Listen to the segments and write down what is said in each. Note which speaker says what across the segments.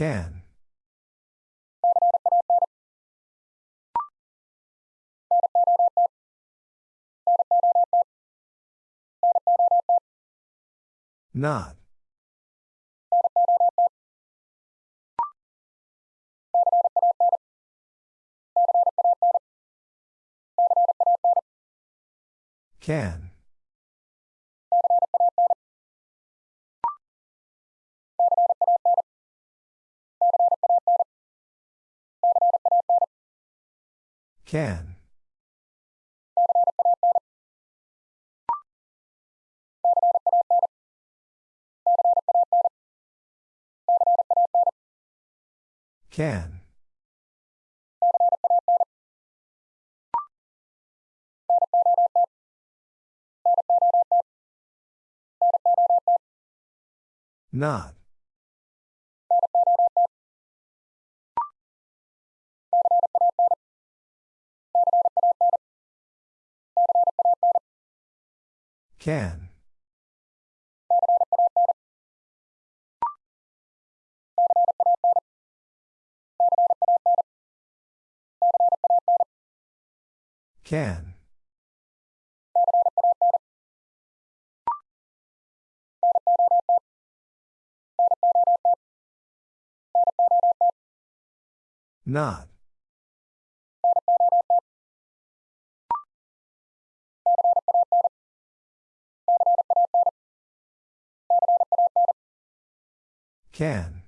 Speaker 1: Can. Not. Can. Can. Can. Not. Can. Can. Not. Can.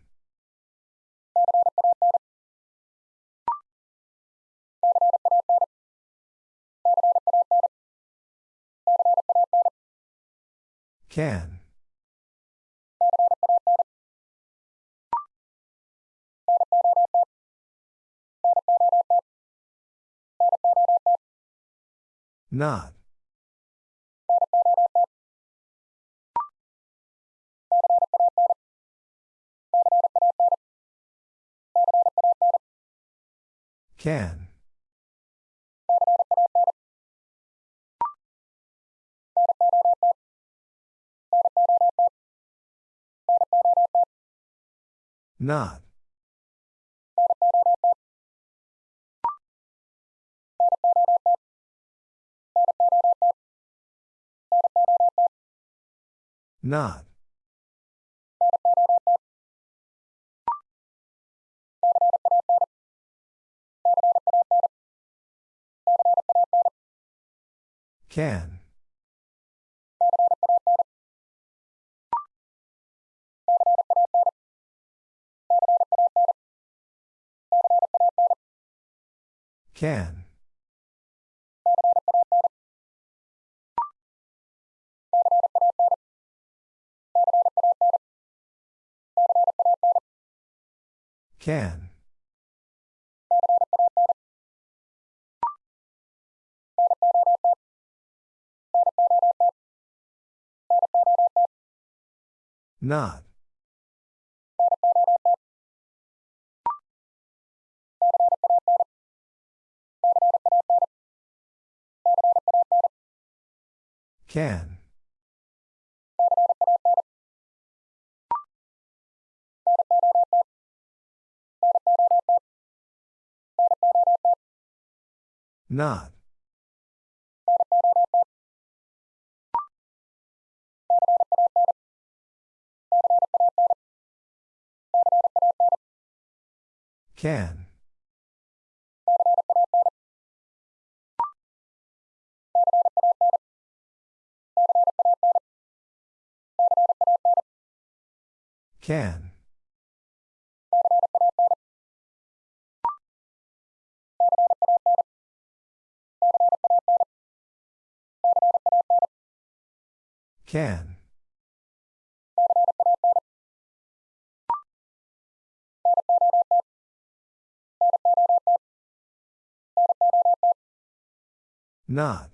Speaker 1: Can. Not. Can. Not. Not. Can. Can. Can. Not. Can. Not. Can. Can. Can. Not.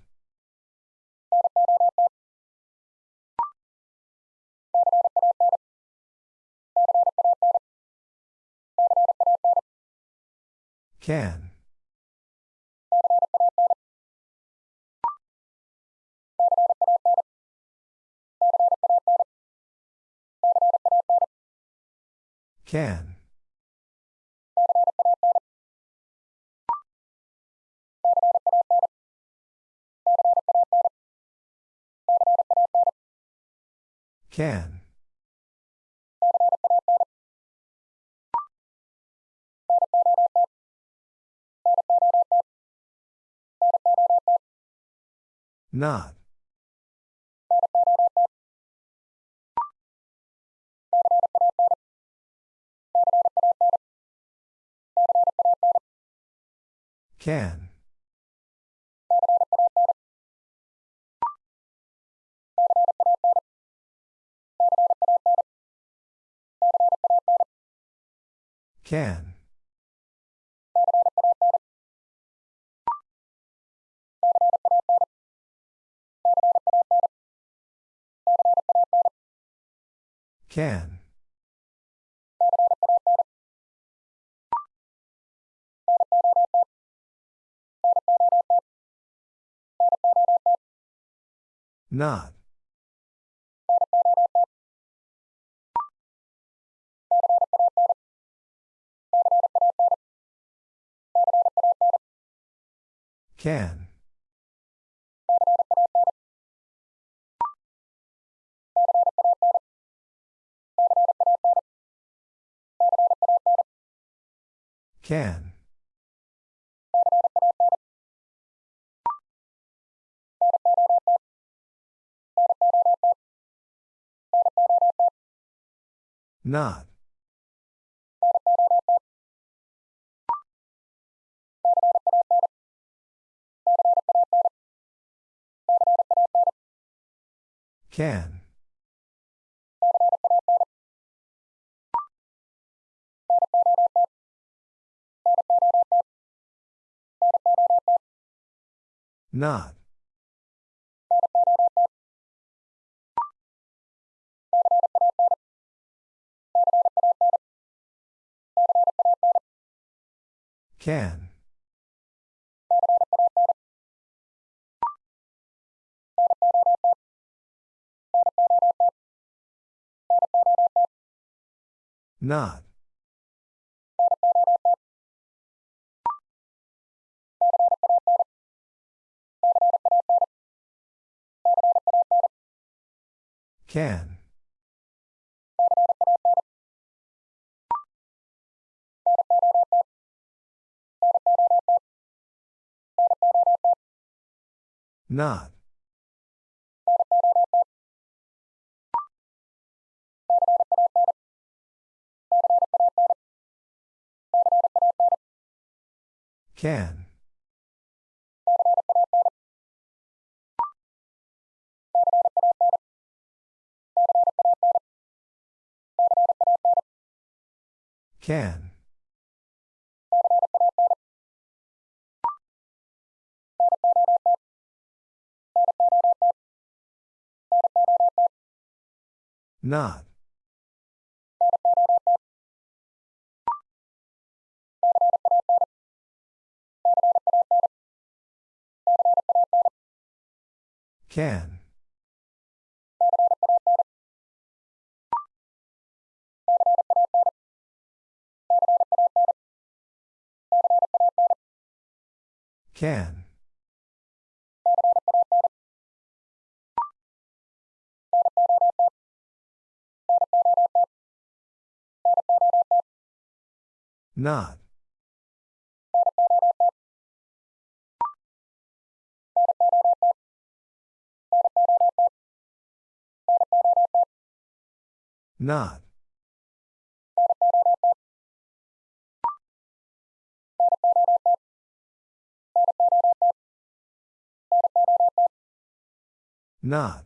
Speaker 1: Can. Can. Can. Not. Can. Can. Can. Not. Can. Can. Not. Can. Not. Can. Not. Can. Not. Can. Can. Not. Can. Can. Not. Not. Not.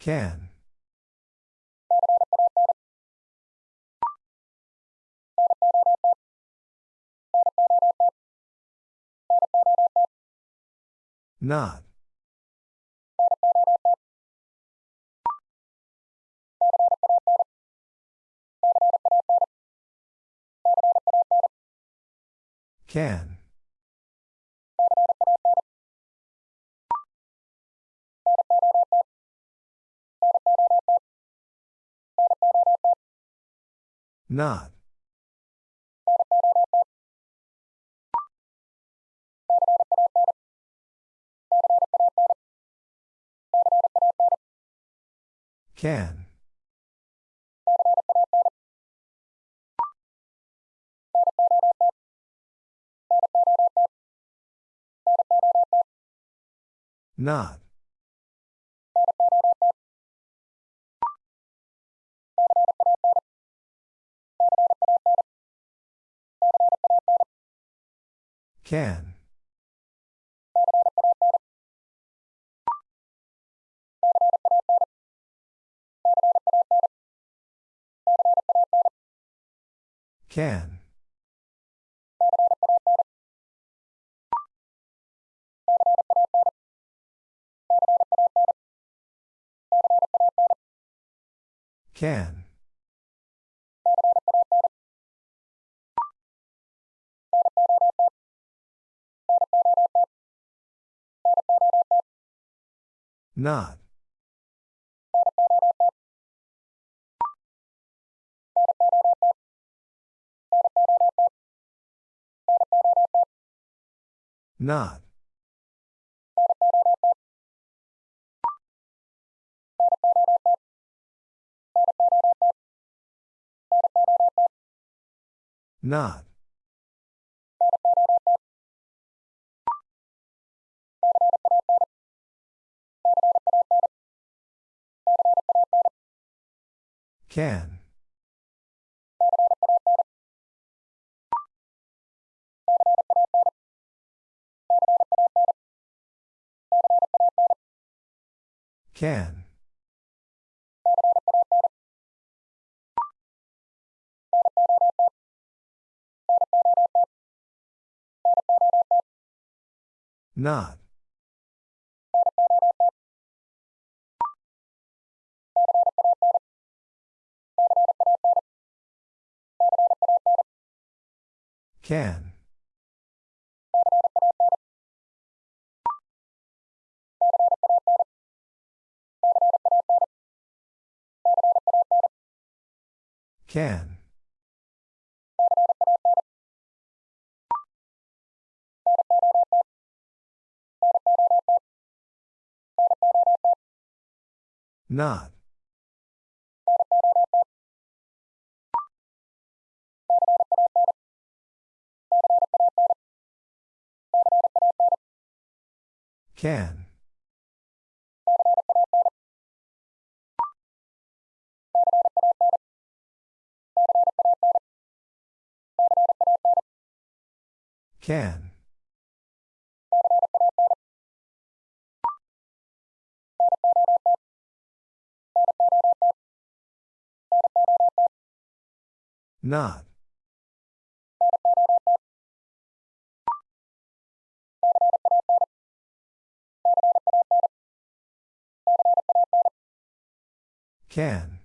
Speaker 1: Can. Not. Can. Not. Can. Not. Can. Can. Can. Not. Not. Not. Can. Can. Not. Can. Can. Not. Can. Can. Not. Can.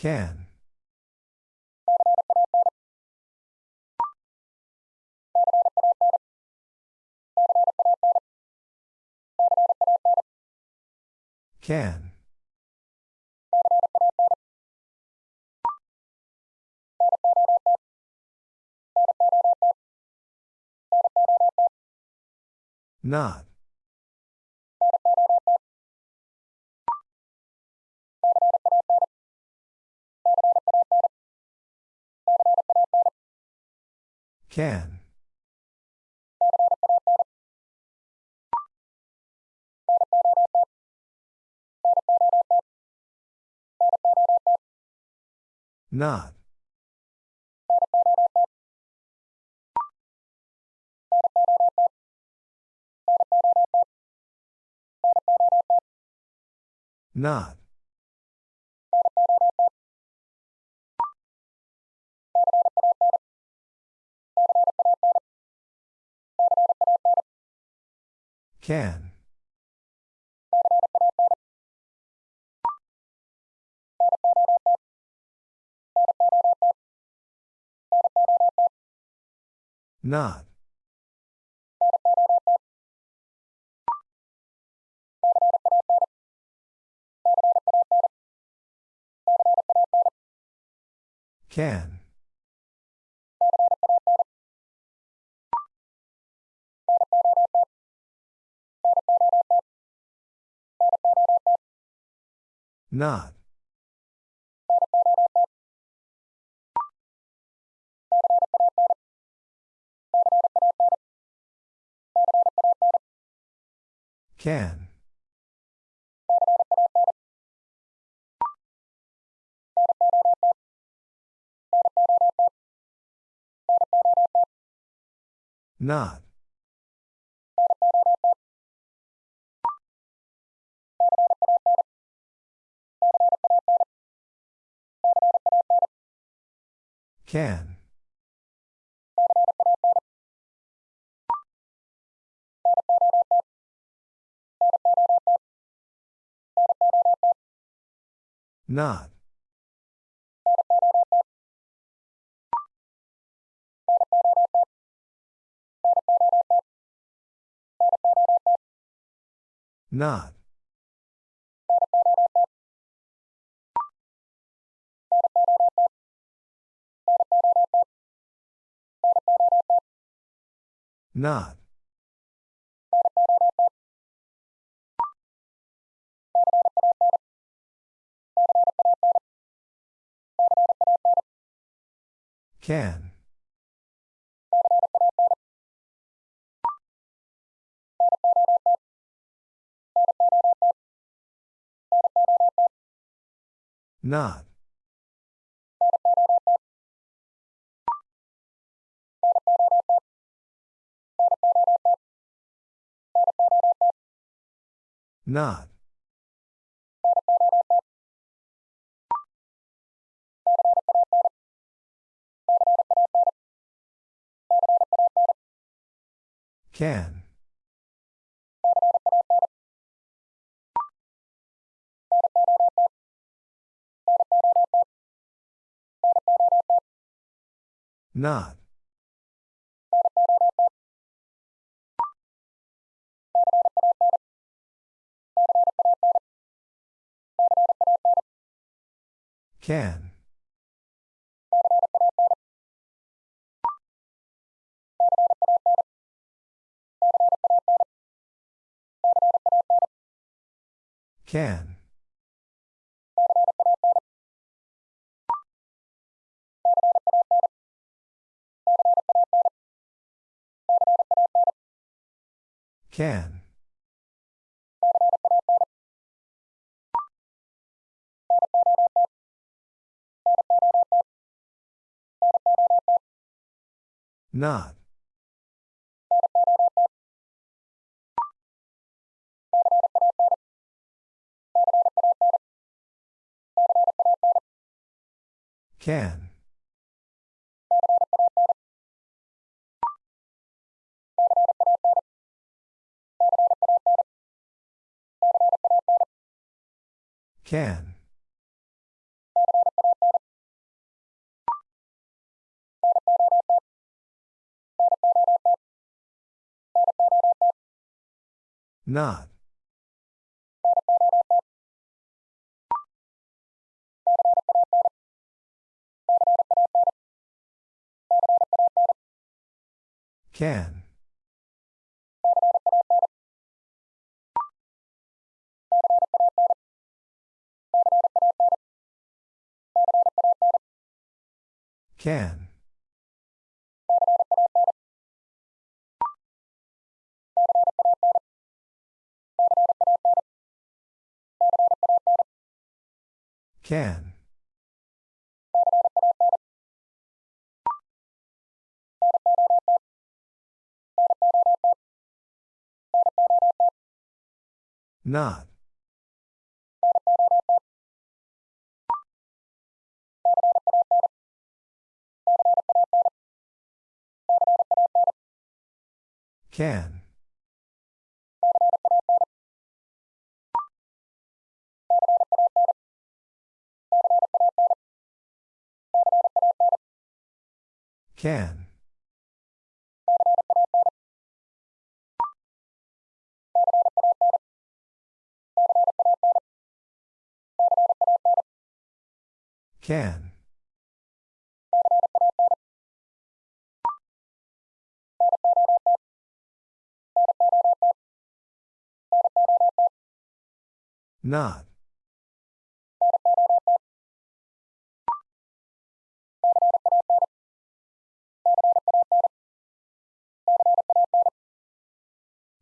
Speaker 1: Can. Can. Not. Can. Not. Not. Can. Not. Can. Not. Can. Not. Can. Not. Not. Not. Can. Not. Not. Can. Not. Can. Can. Can. Not. Can. Can. Not. Can. Can. Can. Not. Can. Can. Can. Not.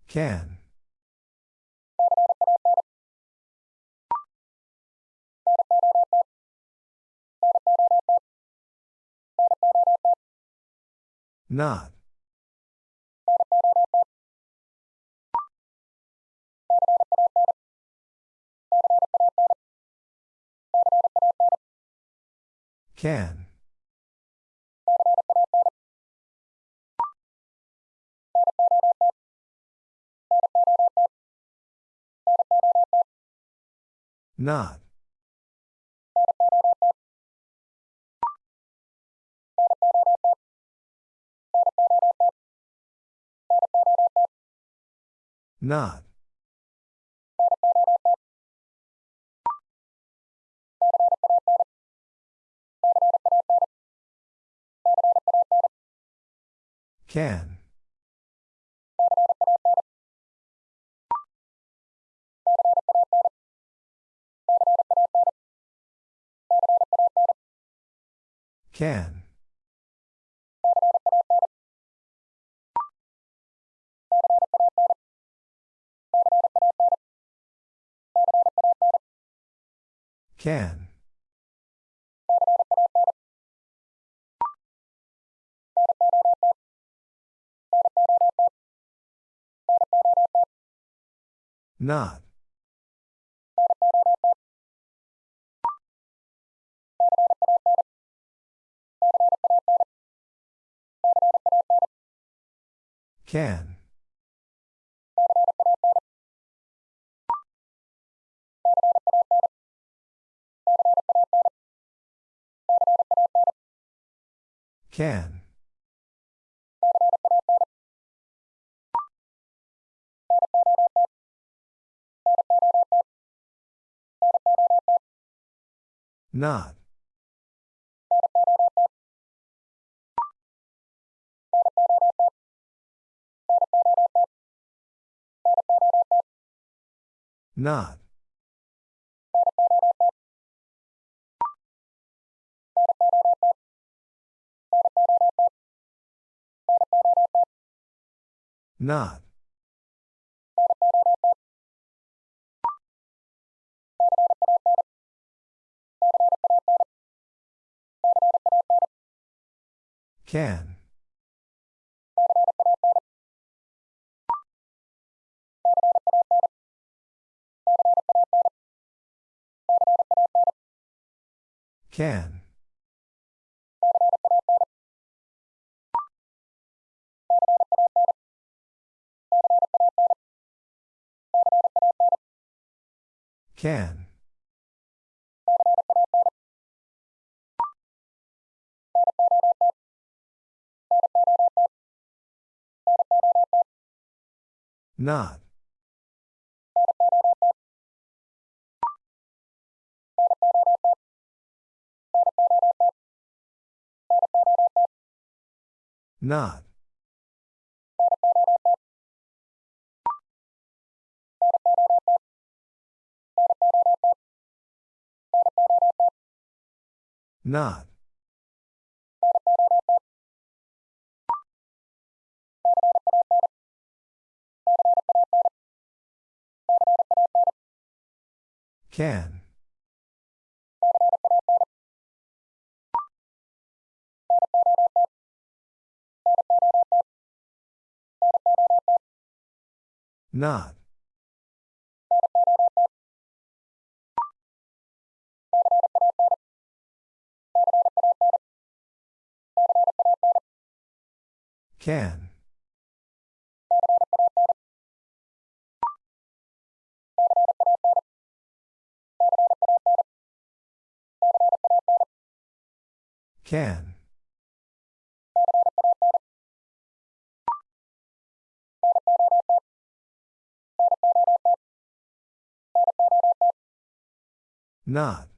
Speaker 1: Can. Not. Can. Not. Not. Can. Can. Can. Not. Can. Can. Not. Not. Not. Can. Can. Can. Not. Not. Not. Can. Not. Can. Can. Not.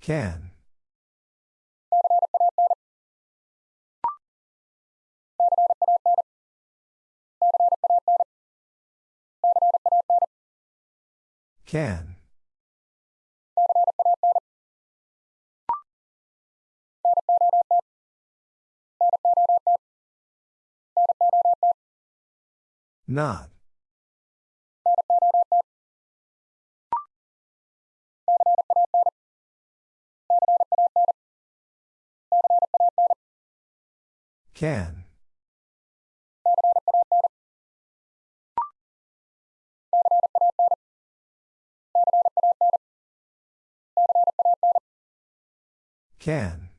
Speaker 1: Can. Can. Not. Can. Can.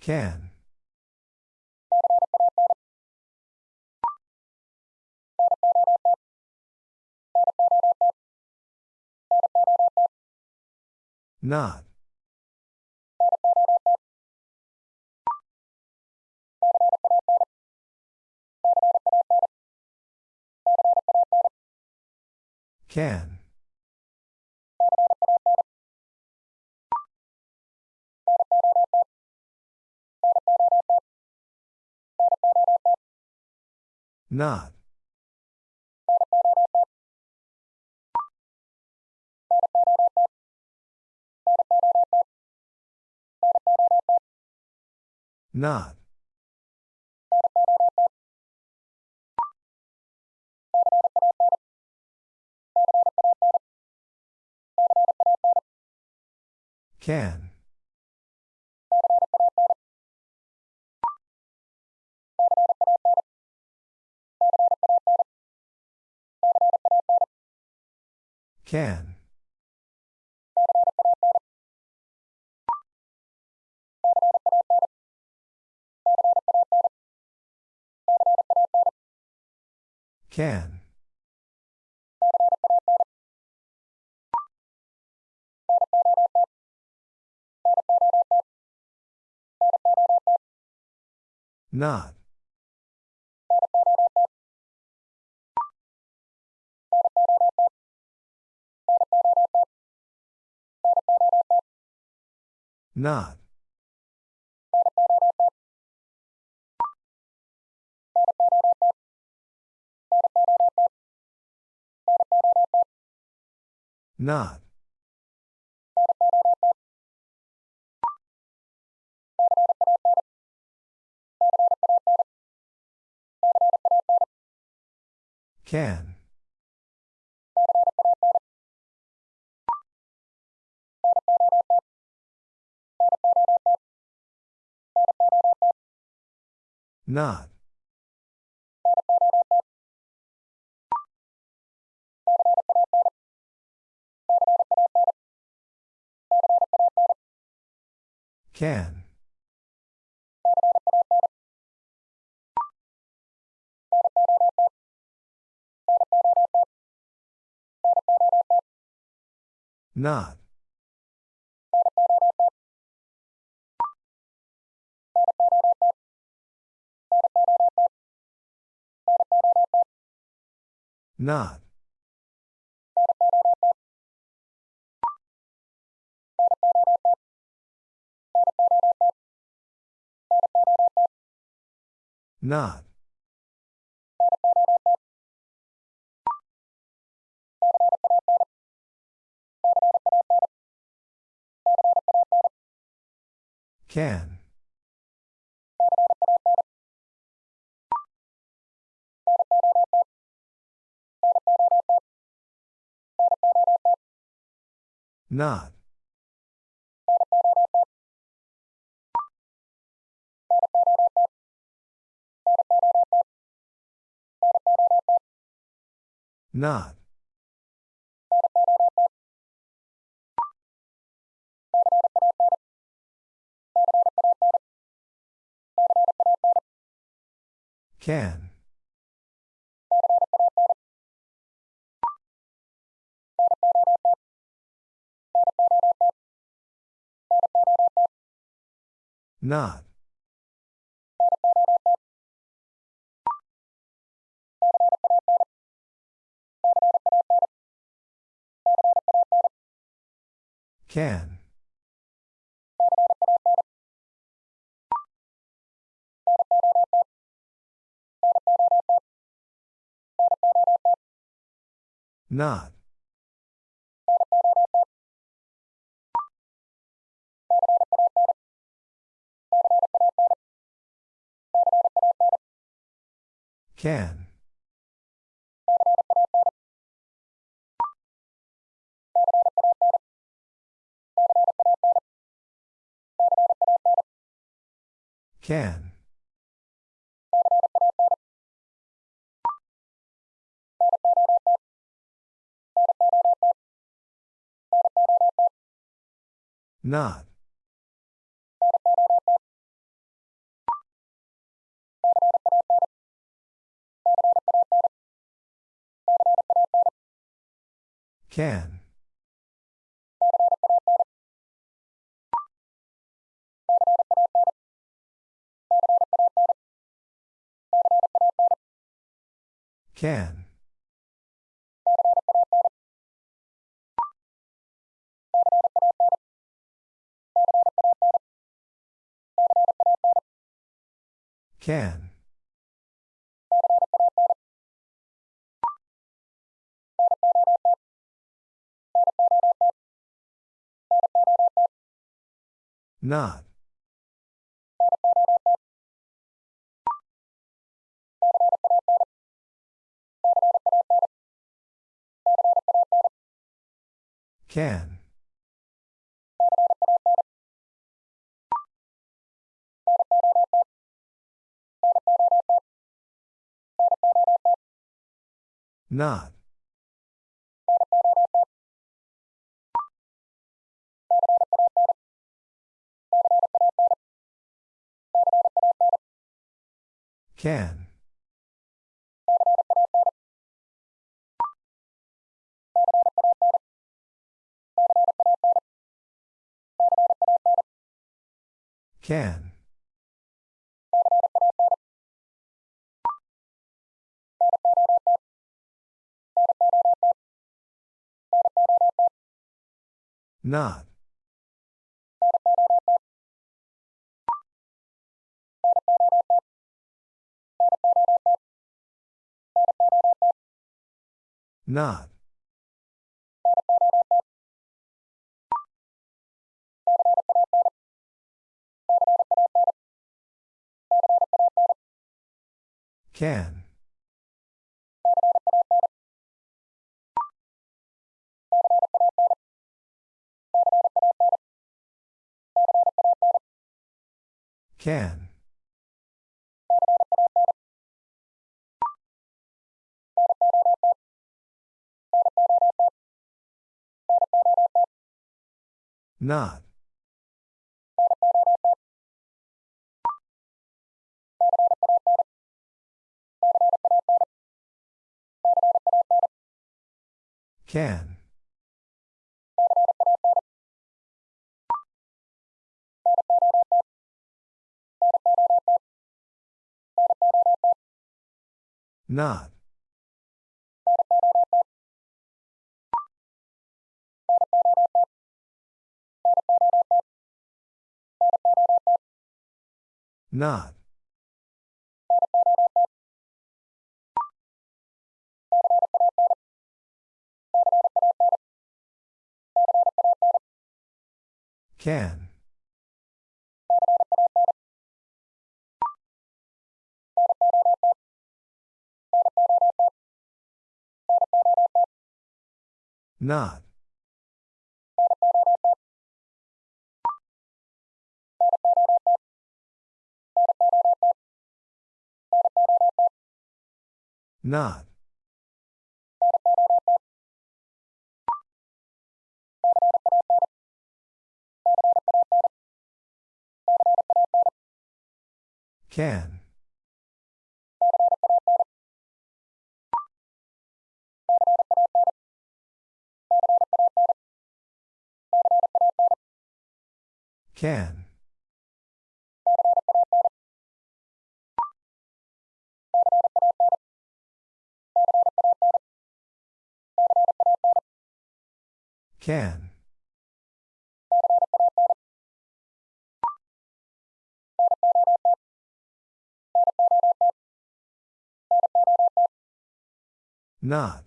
Speaker 1: Can. Not. Can. Not. Not. Can. Can. Can. Not. Not. Not. Can. Not. Can. Not. Not. Not. Can. Not. Not. Can. Not. Can. Not. Can. Can. Not. Can. Can. Can. Not. Can. Not. Can. Can. Not. Not. Can. Can. Not. Can. Not. Not. Can. Not. Not. Can. Can. Can. Not.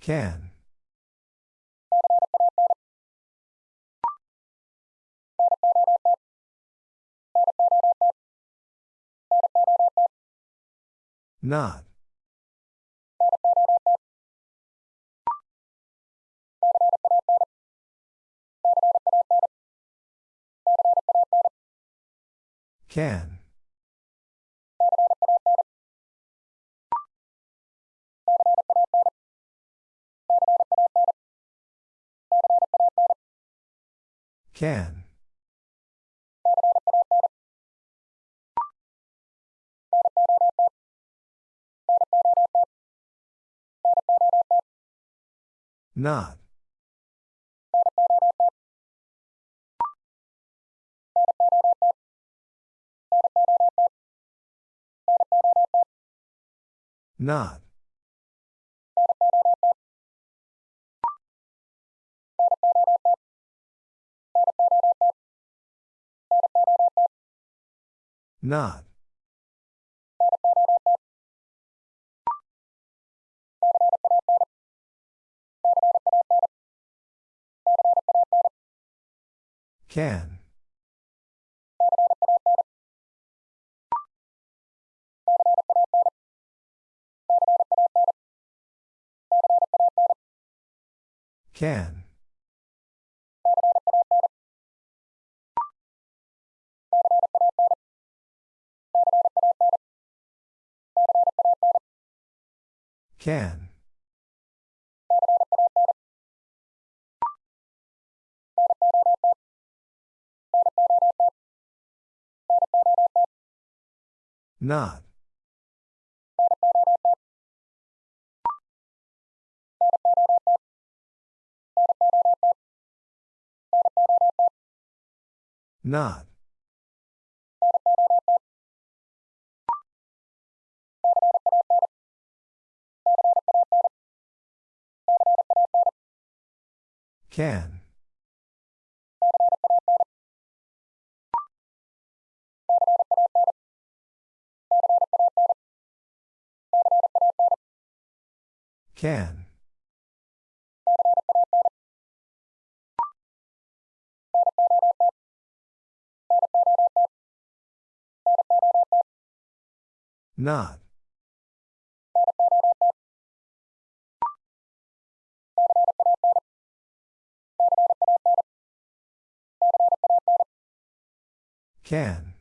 Speaker 1: Can. Not. Can. Can. Not. Not. Not. Can. Can. Can. Not. Not. Can. Can. Not. Can.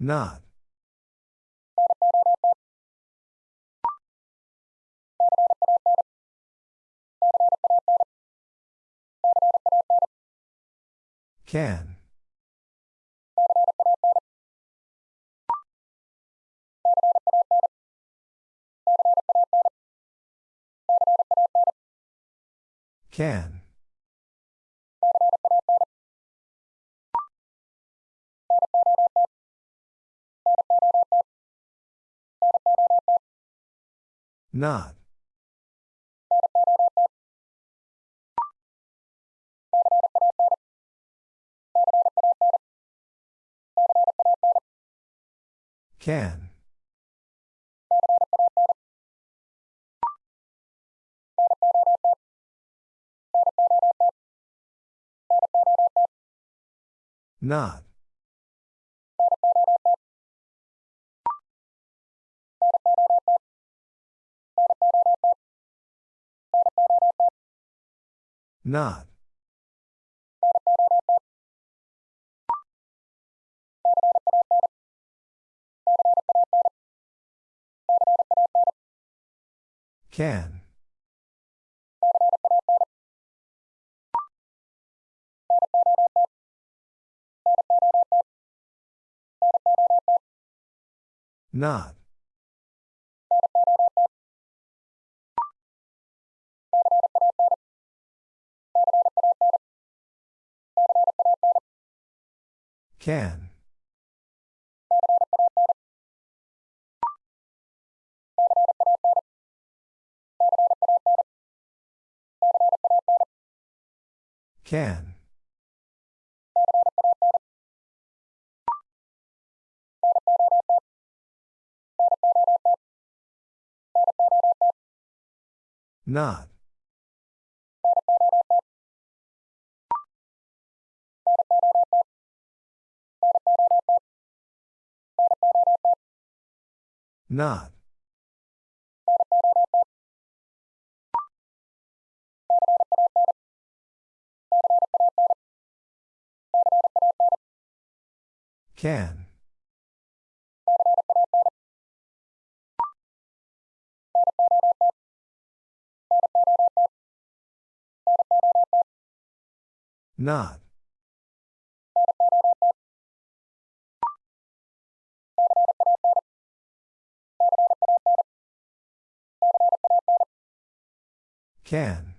Speaker 1: Not. Can. Can. Not. Can. Not. Not. Can. Not. Can. Can. Not. Not. Can. Not. Can.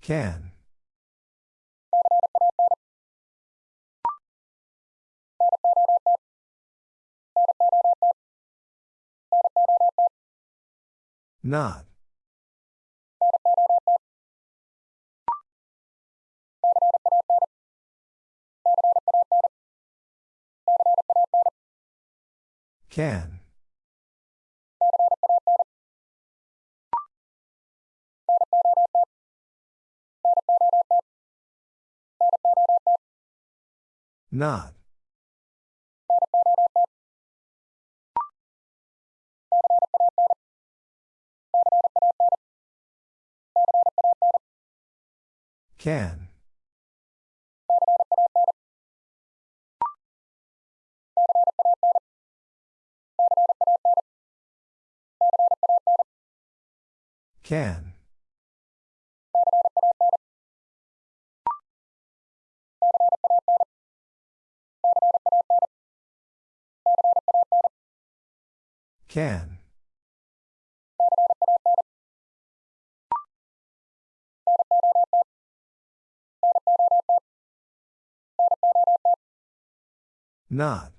Speaker 1: Can. Not. Can. Not. Can. Can. Can. Not.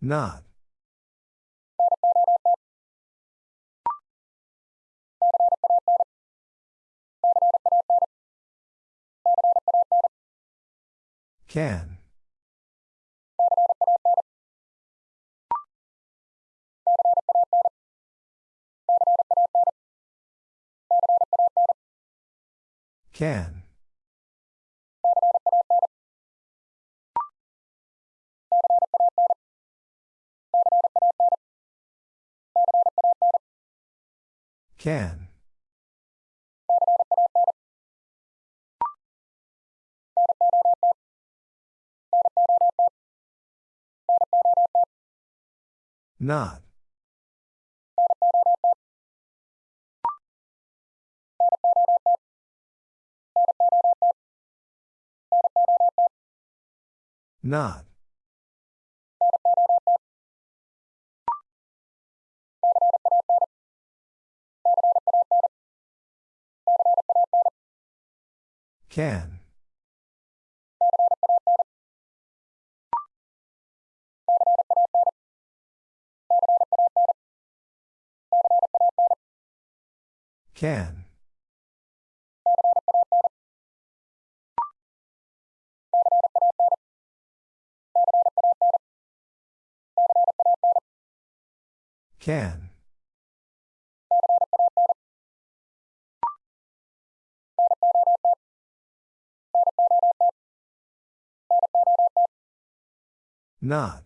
Speaker 1: Not. Can. Can. Can. Not. Not. Can. Can. Can. Not.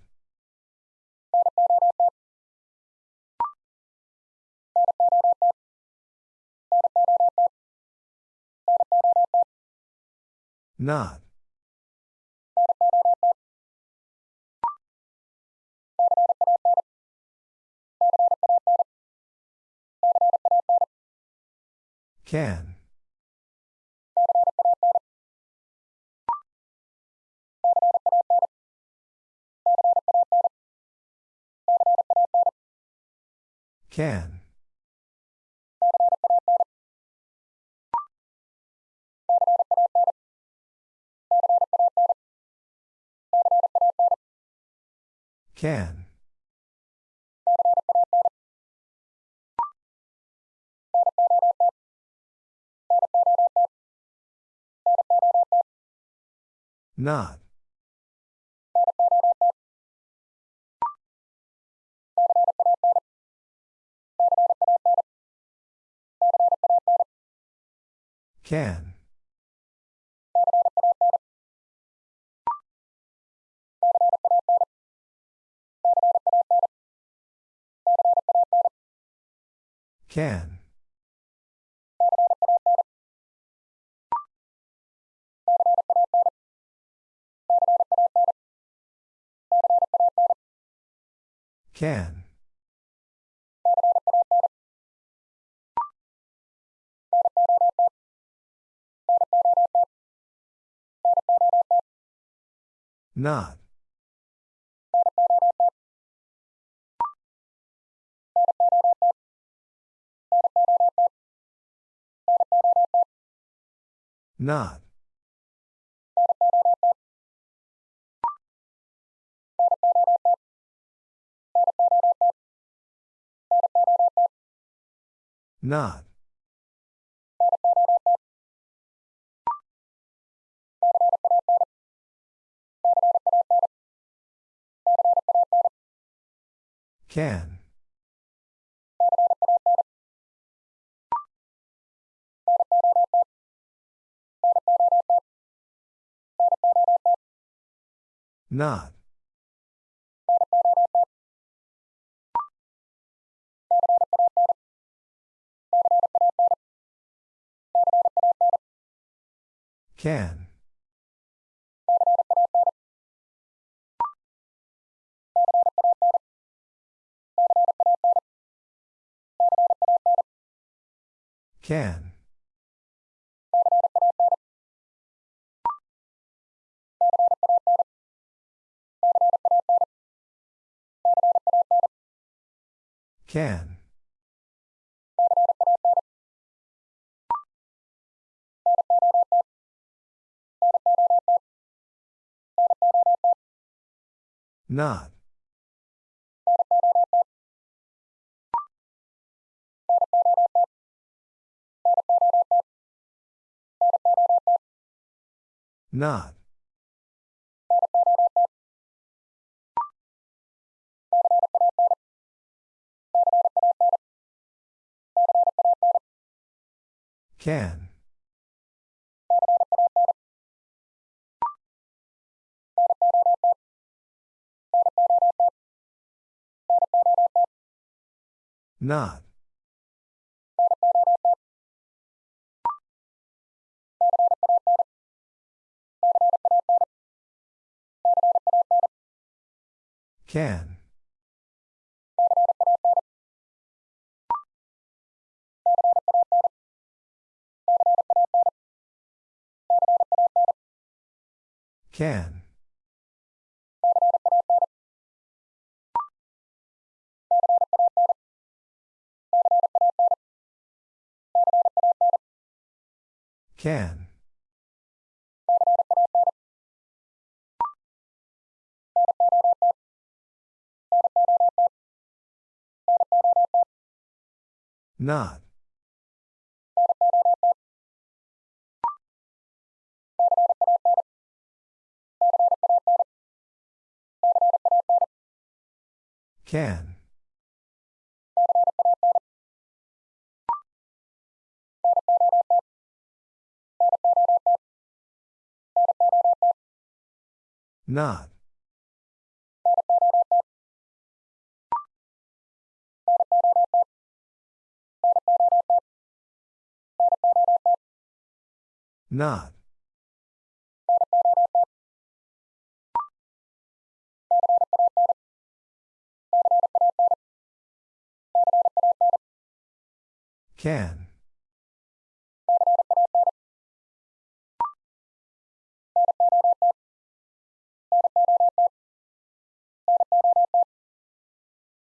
Speaker 1: Not. Can. Can. Can. Not. Can. Can. Can. Not. Not. Not. Can. Not. Can. Can. Can. Not. Not. Can. Not. Can. Can. Can. Not. Can. Not. Not. Can.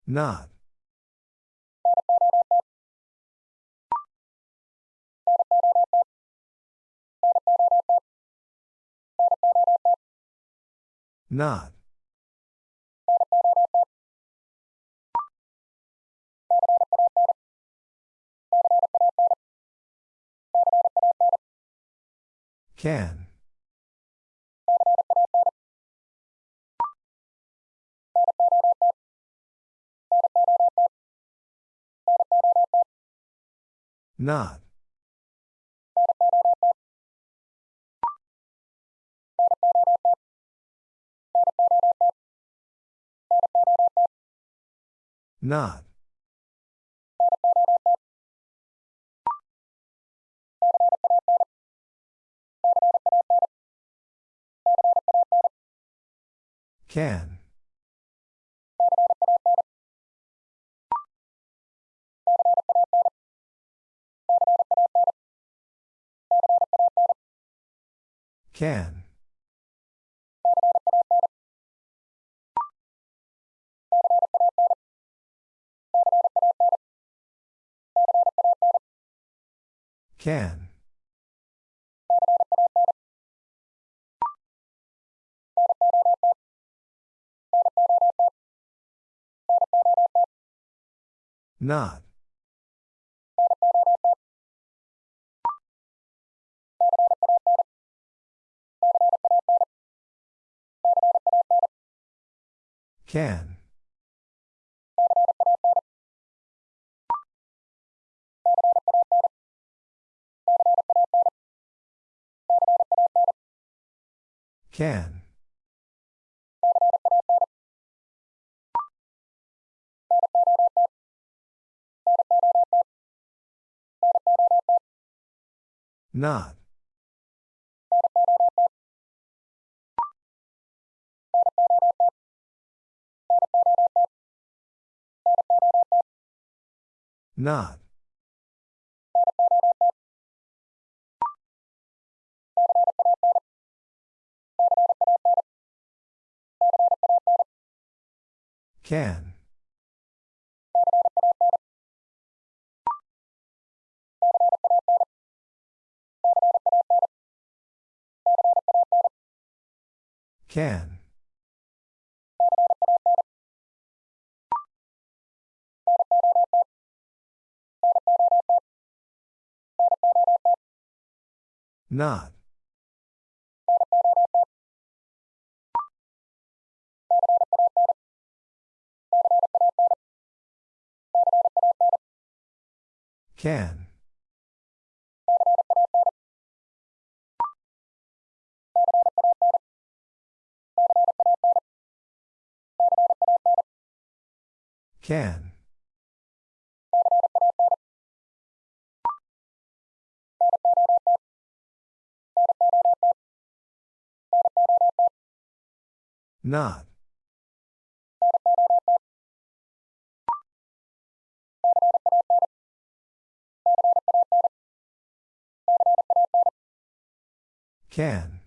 Speaker 1: Not. Not. Can. Not. Not. Can. Can. Can. Not. Can. Can. Not. Not. Can. Can. Not. Can. Can. Not. Can.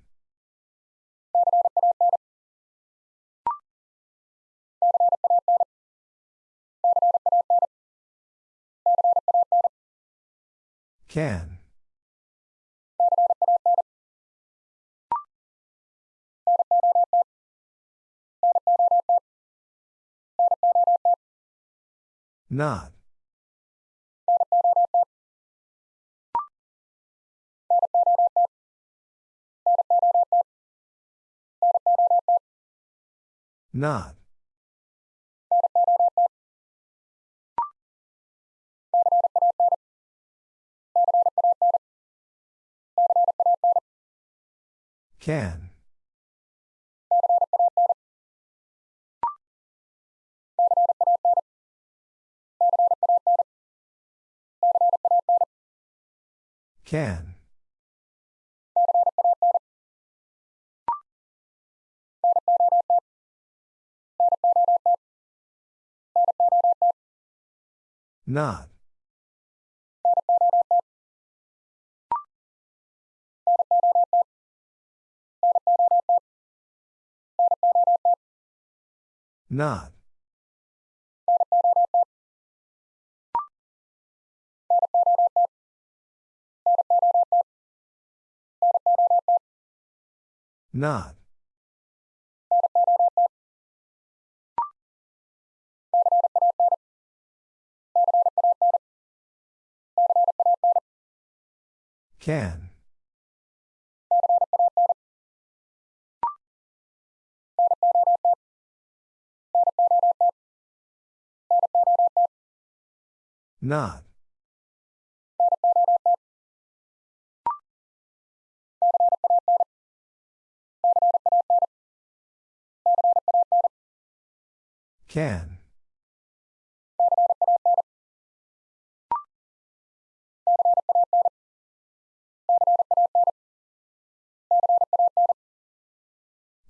Speaker 1: Can. Not. Not. Can. Can. Not. Not. Not. Can. Not. Can.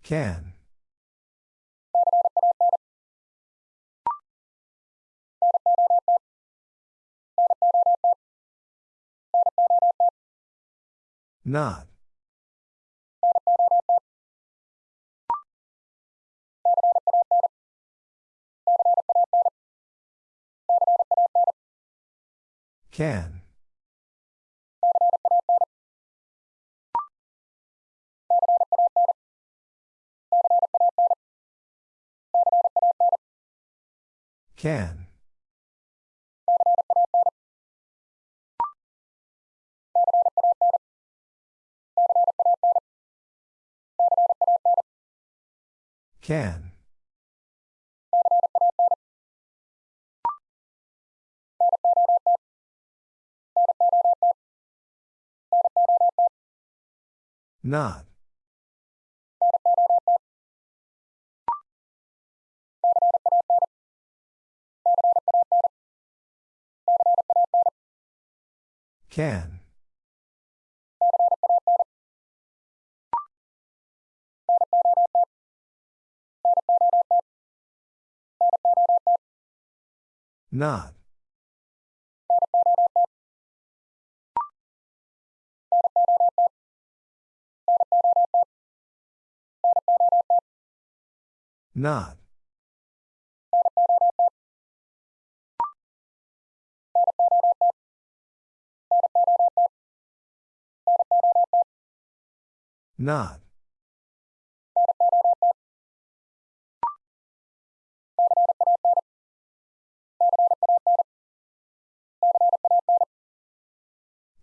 Speaker 1: Can. Not. Can. Can. Can. Not. Can. Not. Not. Not.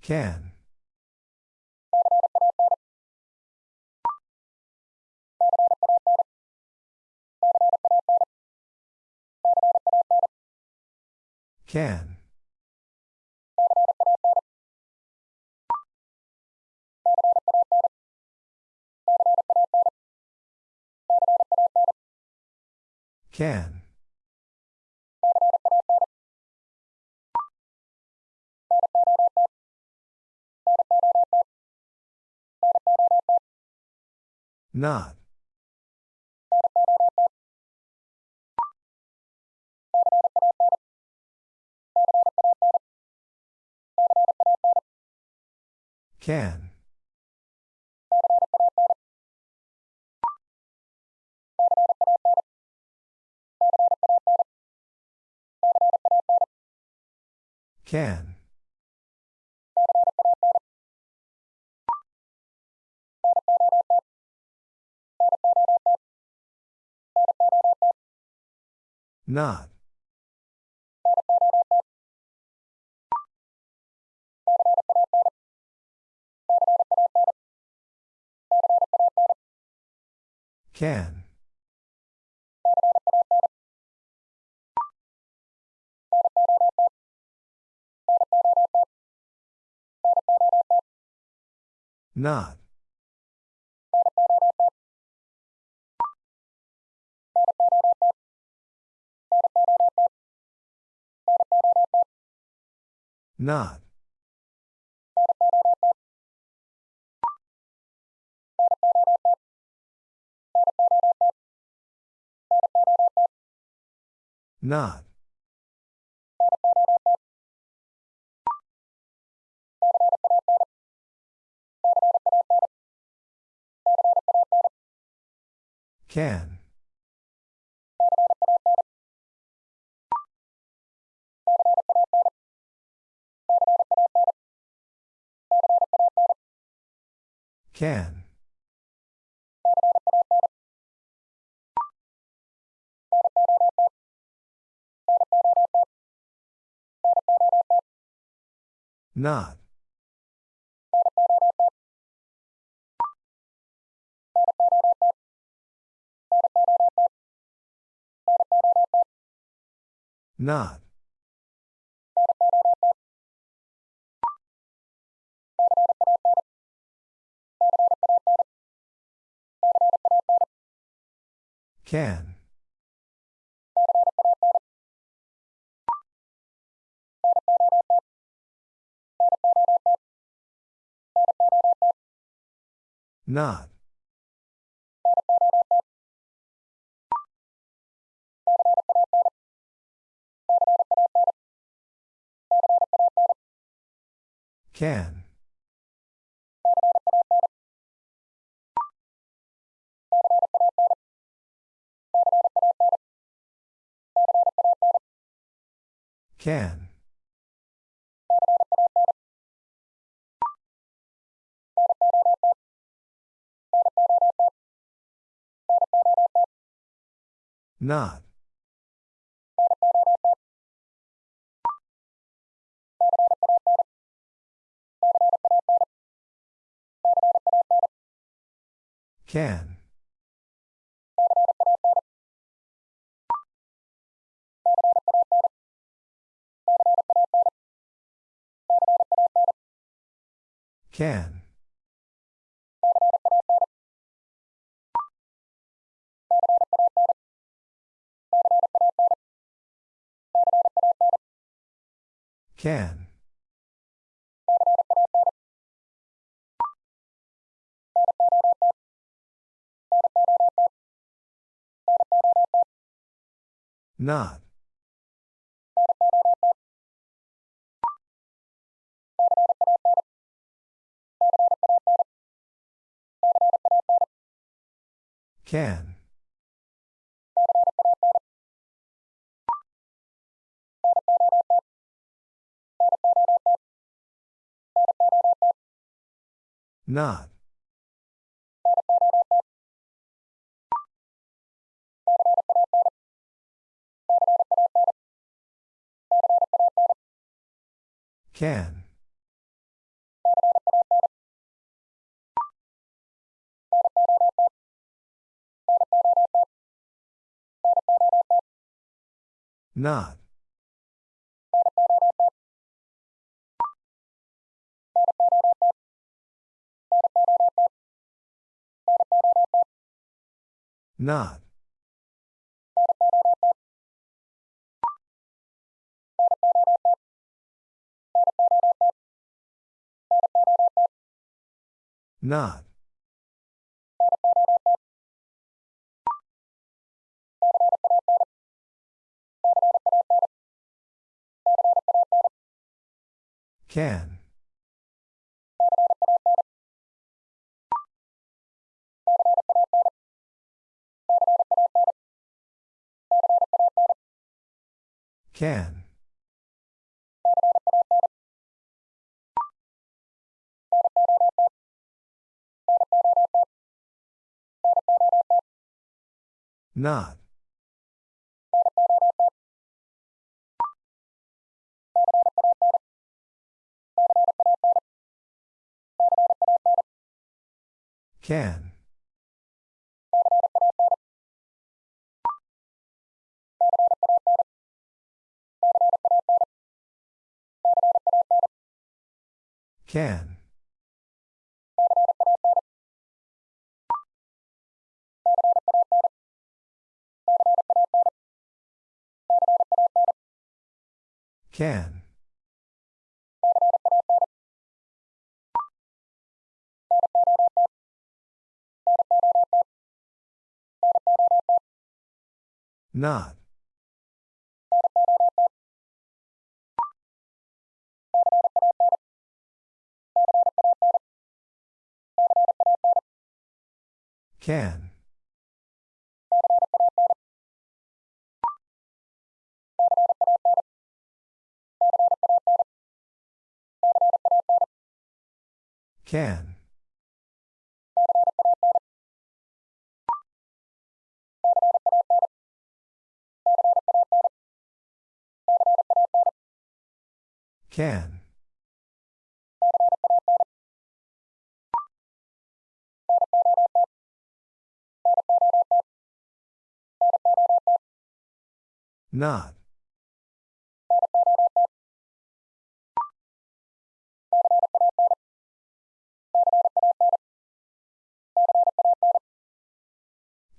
Speaker 1: Can. Can. Can. Not. Can. Can. Not. Can. Not. Not. Not. Can. Can. Not. Not. Can. Not. Can. Can. Not. Can. Can. Can. Not. Can. Not. Can. Not. Not. Not. Can. Can. Not. Can. Can. Can. Not. Can. Can. Can. Not.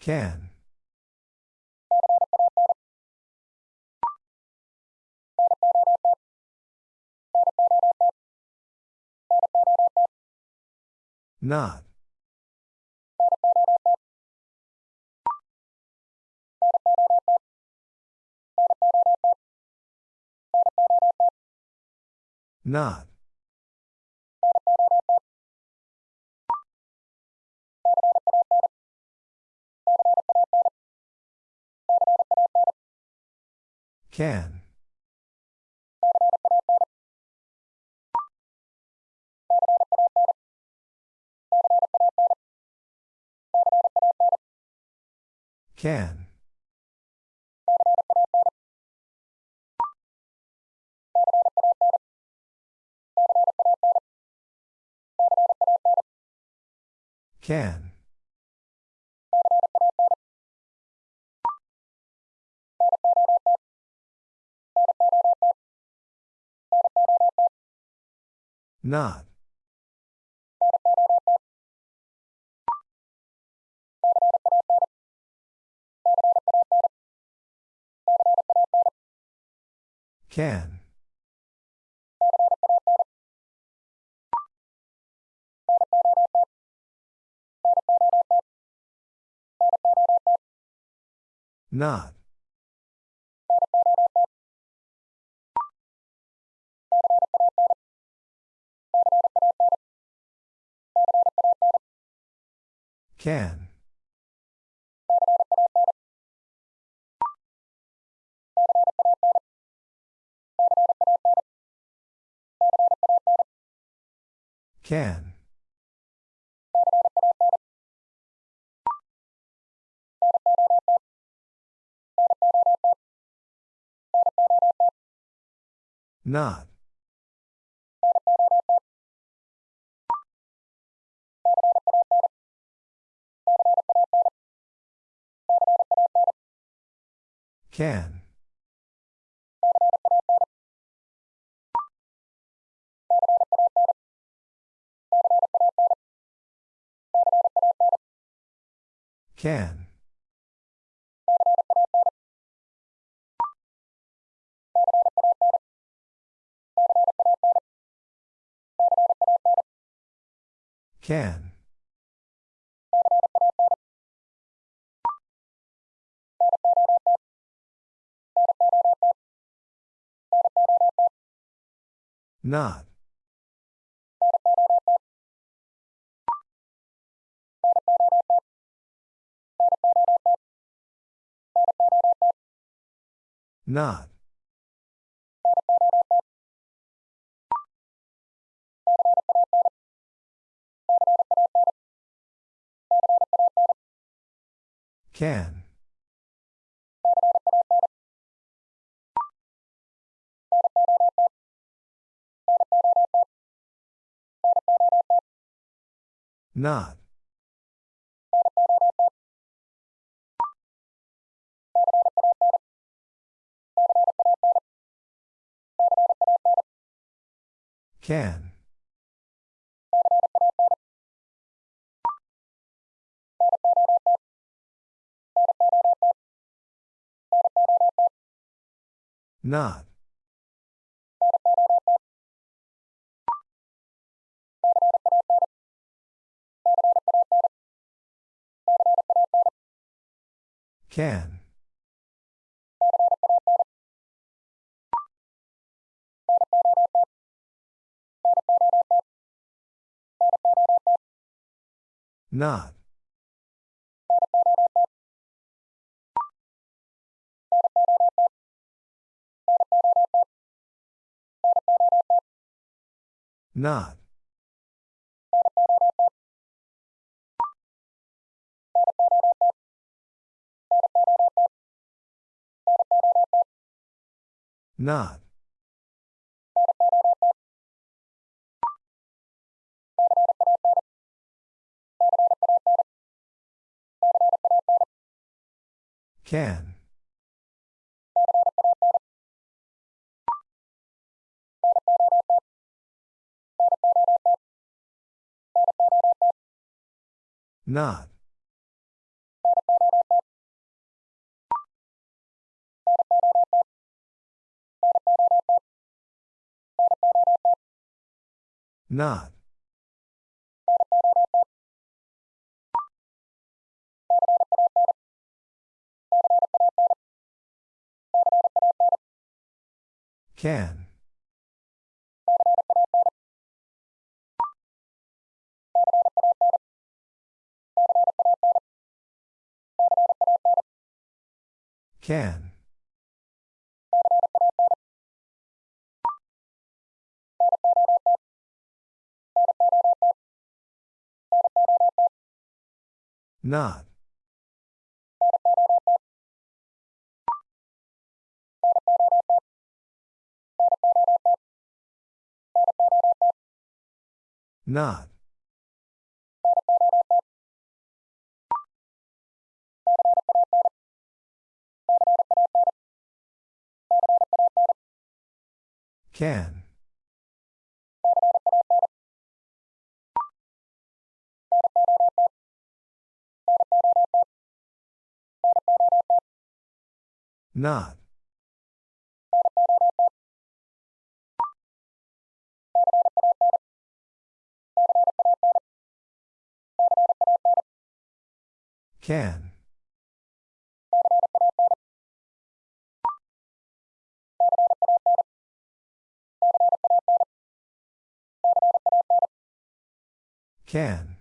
Speaker 1: Can. Not. Not. Can. Can. Can. Not. Can. Not. Can. Can. Not. Can. Can. Can. Not. Not. Can. Not. Can. Not. Can. Not. Not. Not. Can. Not. Not. Can. Can. Not. Not. Can. Not. Can. Can.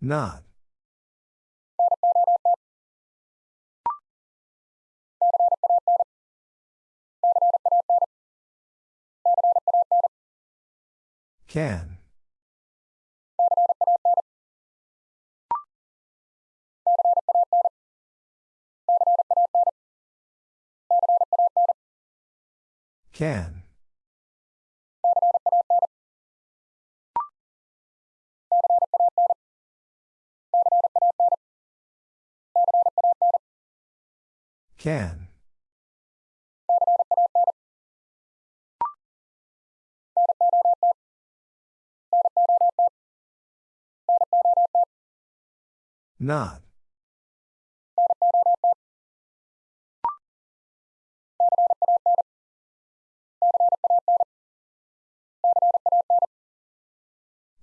Speaker 1: Not. Can. Can. Can. Not.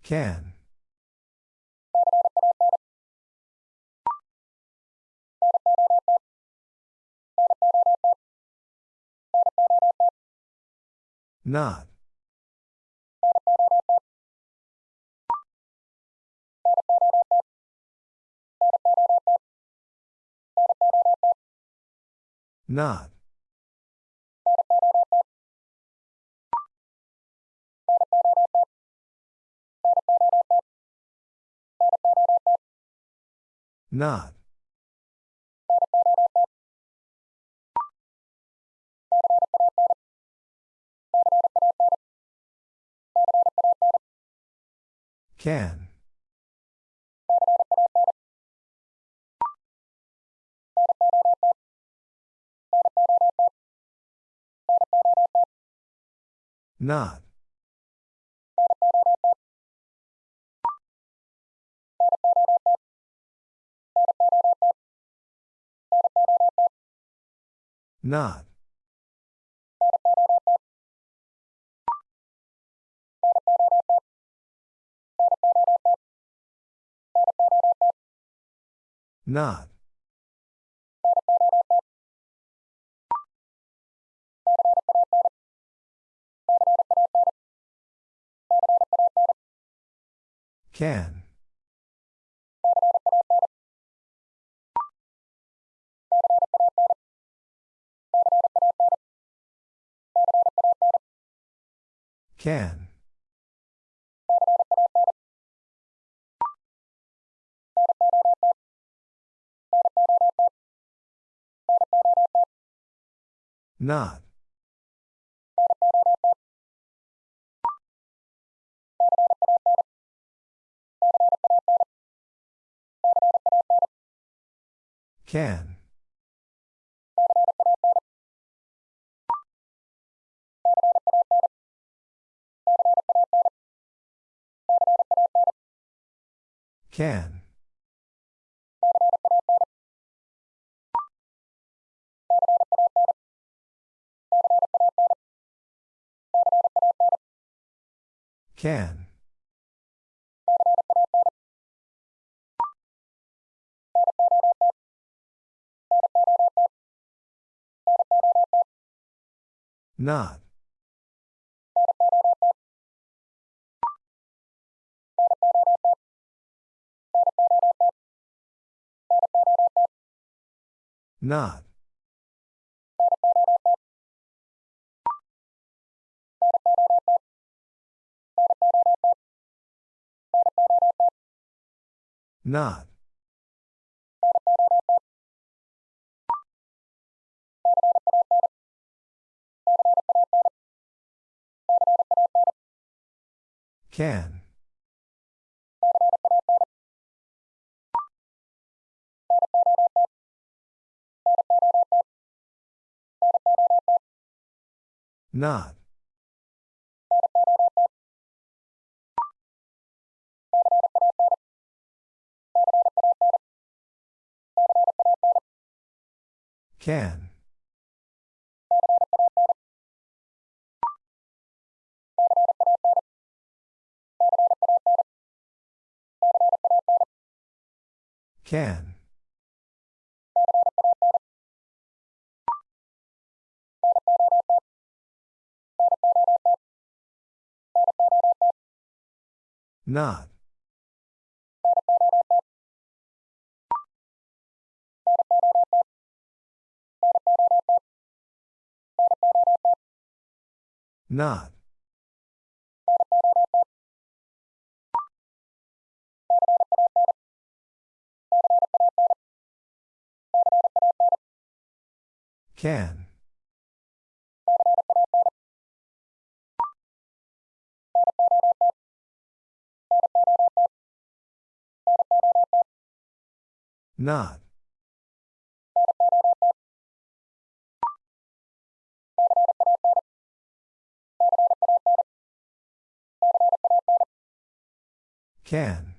Speaker 1: Can. Not. Not. Not. Can. Not. Not. Not. Can. Can. Not. Can. Can. Can. Not. Not. Not. Can. Not. Can. Can. Not. Not. Can. Not. Can.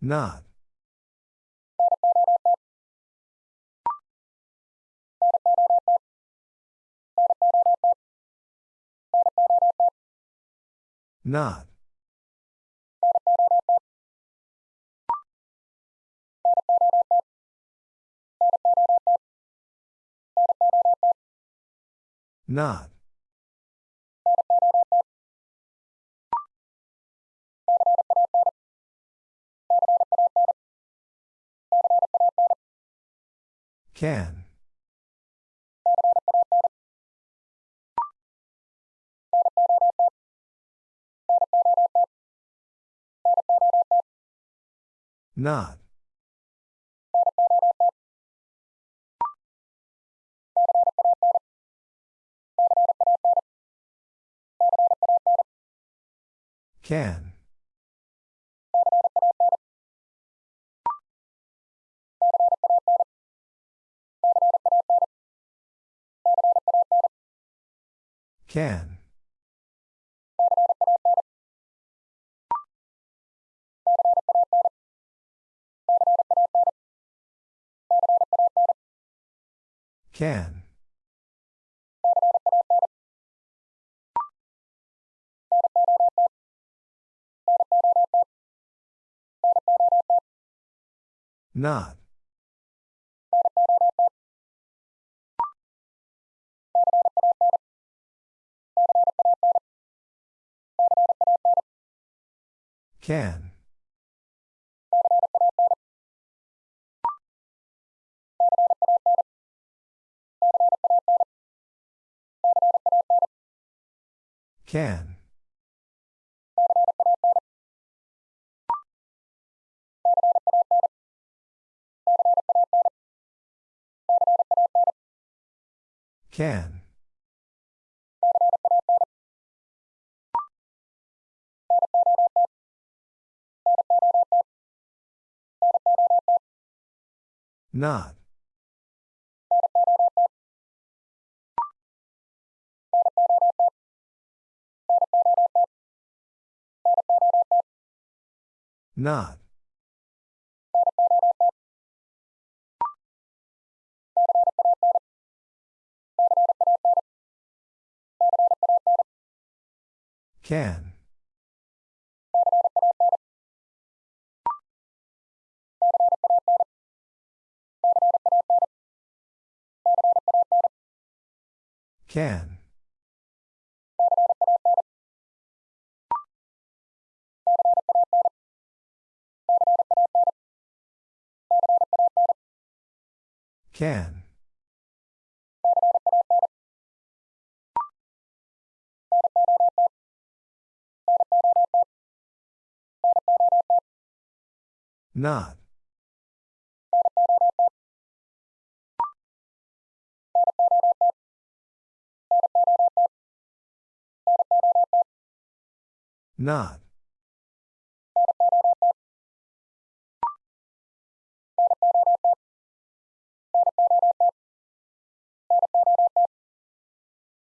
Speaker 1: Not. Not. Not. Can. Not. Can. Can. Can. Not. Can. Can. Can. Not. Not. Can. Can. Can. Not. Not.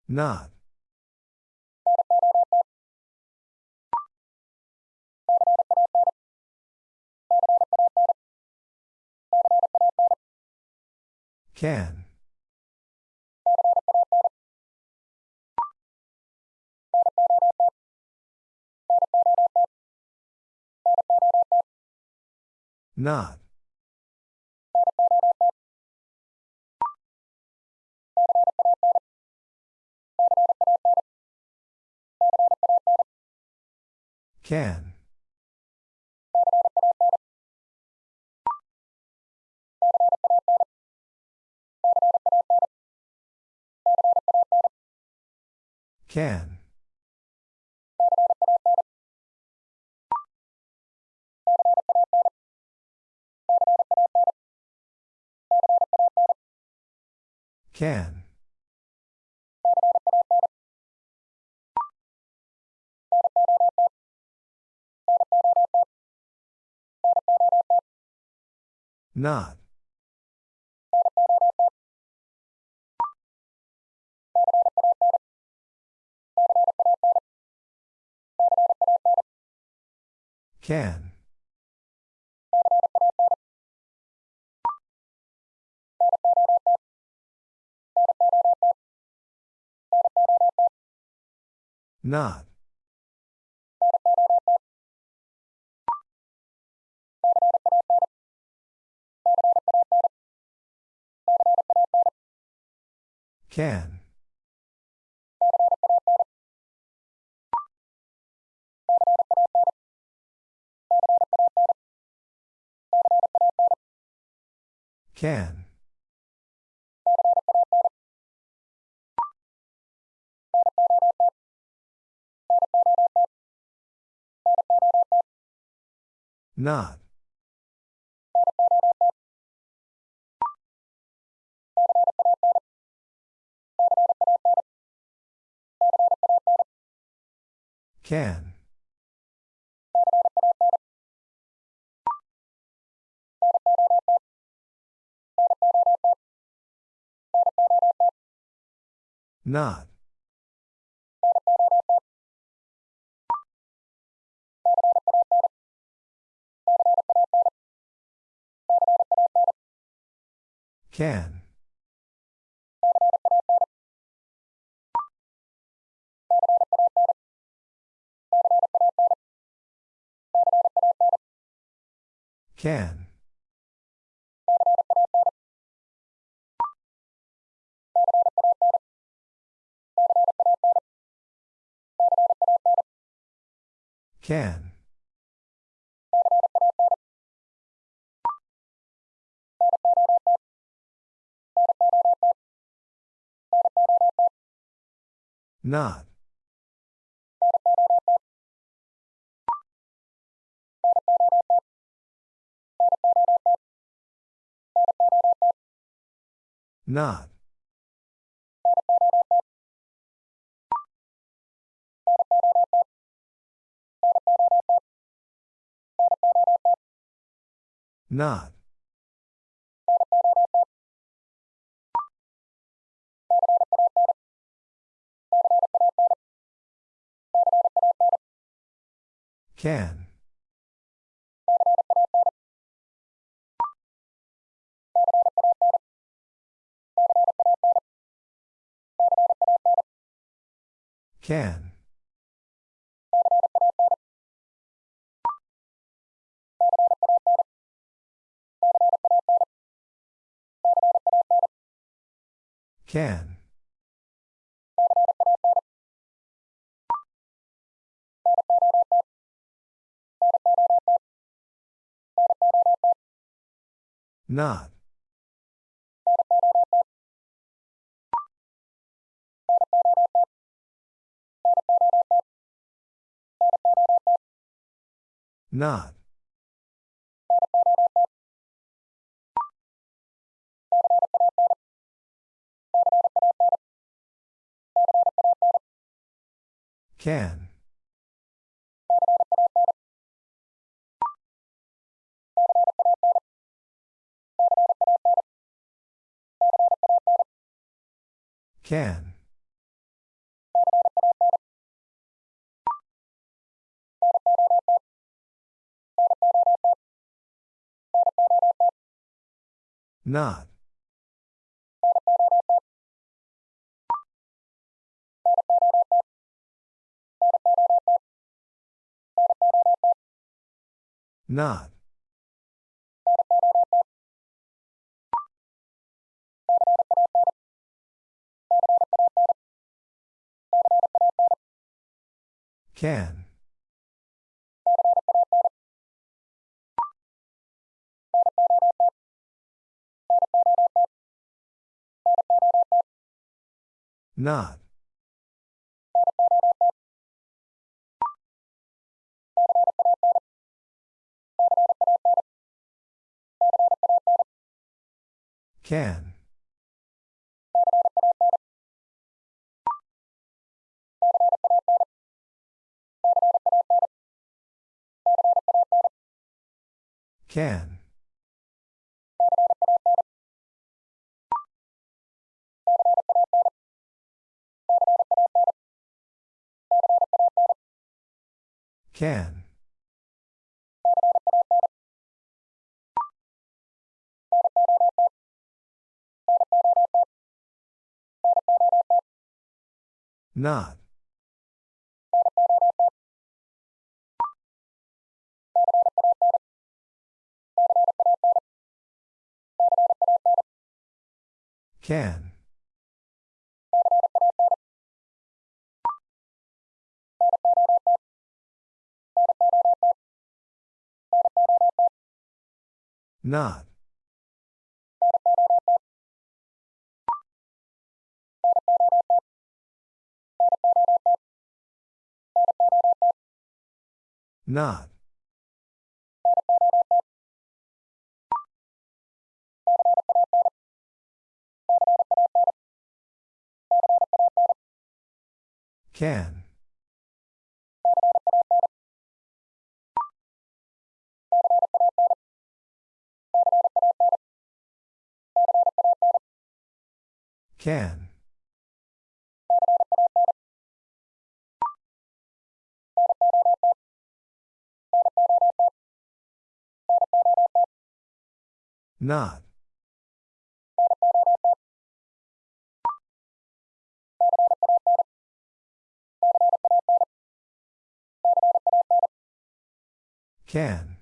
Speaker 1: Not. Can. Not. Can. Can. Can. Not. Can. Not. Can. Can. Not. Can. Not. Can. Can. Can. Not. Not. Not. Can. Can. Can. Not. Not. Can. Can. Not. Not. Can. Not. Can. Can. Can. Not. Can. Not. Not. Can. Can. Not. Can.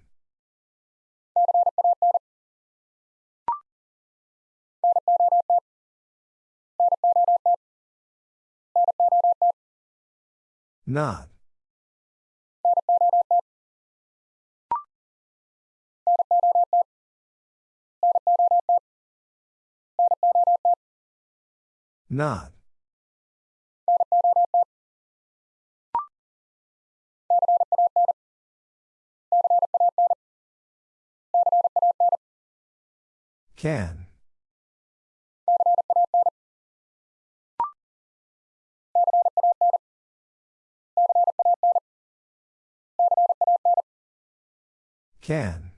Speaker 1: Not. Not. Can. Can.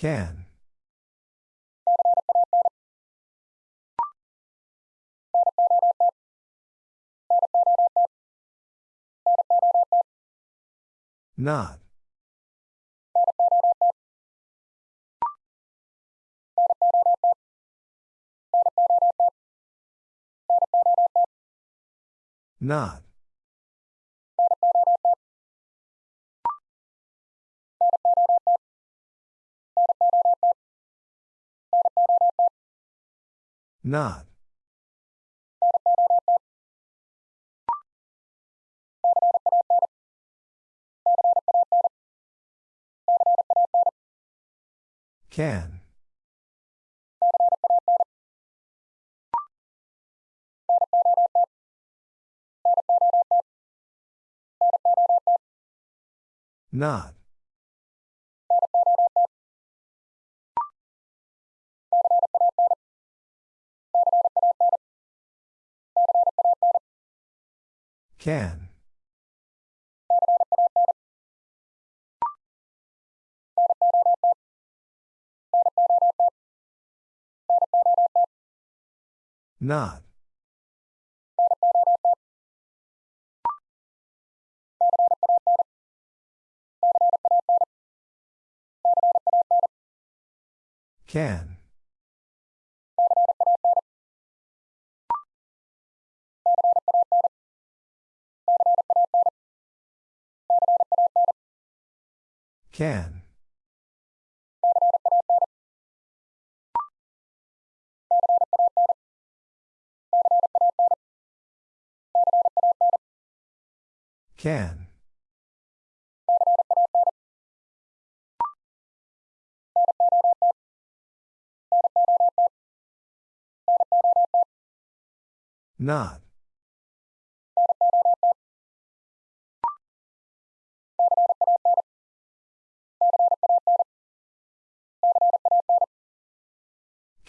Speaker 1: Can. Not. Not. Not. Can. Not. Can. Not. Can. Can. Can. Not.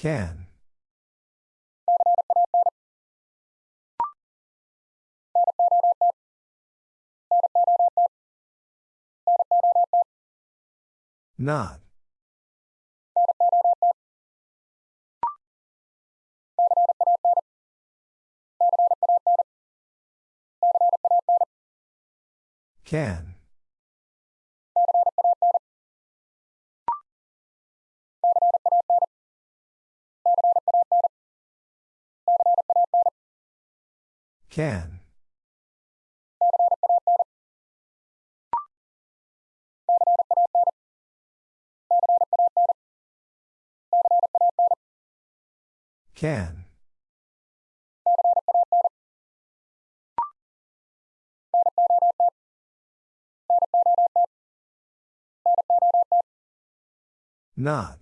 Speaker 1: Can. Not. Can. Can. Can. Not.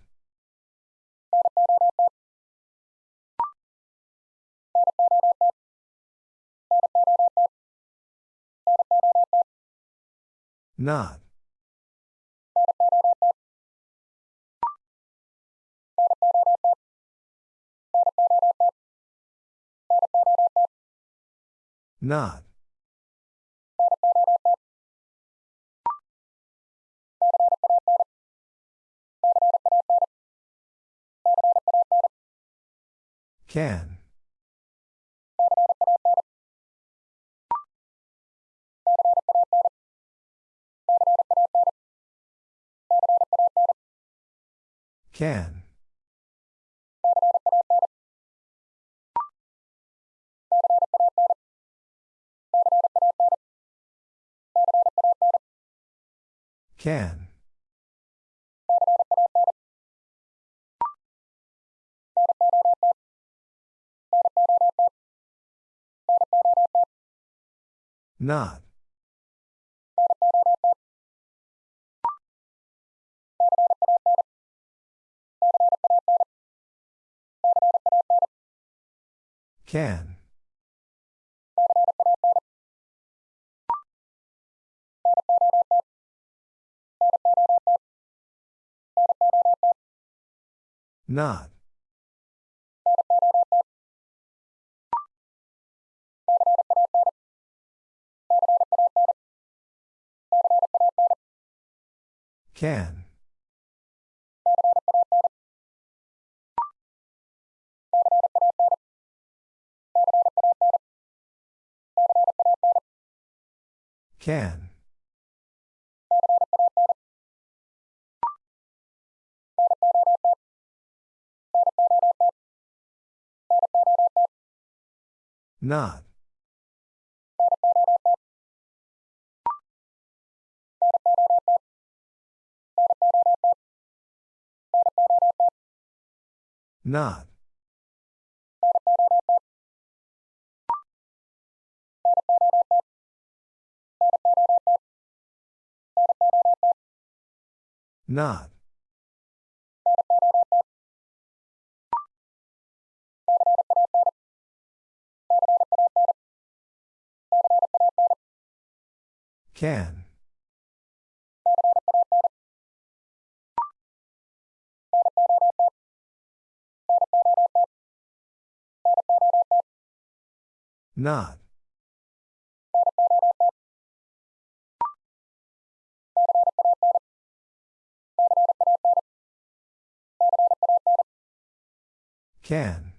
Speaker 1: Not. Not. Can. Can. Can. Not. Can. Not. Can. Can. Not. Not. Not. Can. Not. Can.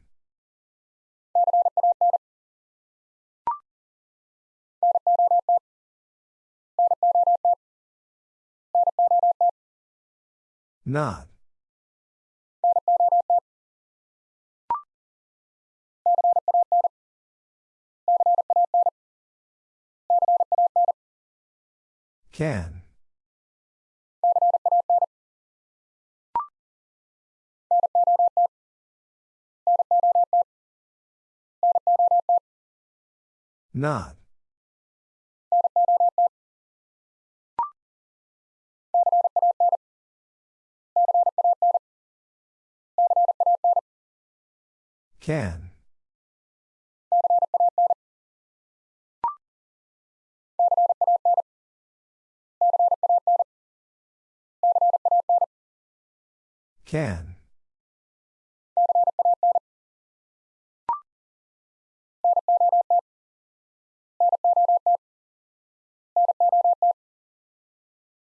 Speaker 1: Not. Can. Not. Can. Can.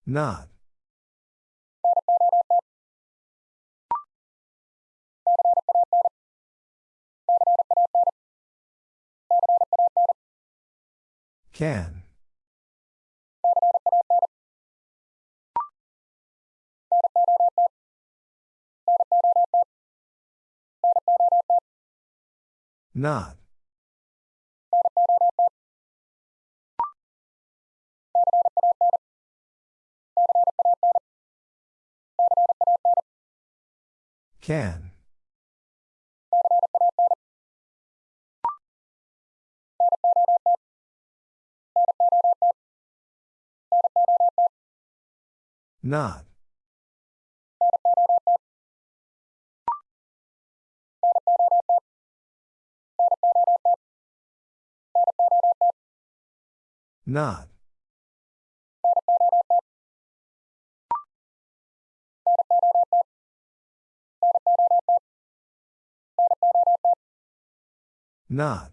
Speaker 1: Not. Can. Not. Can. Not. Not. Not.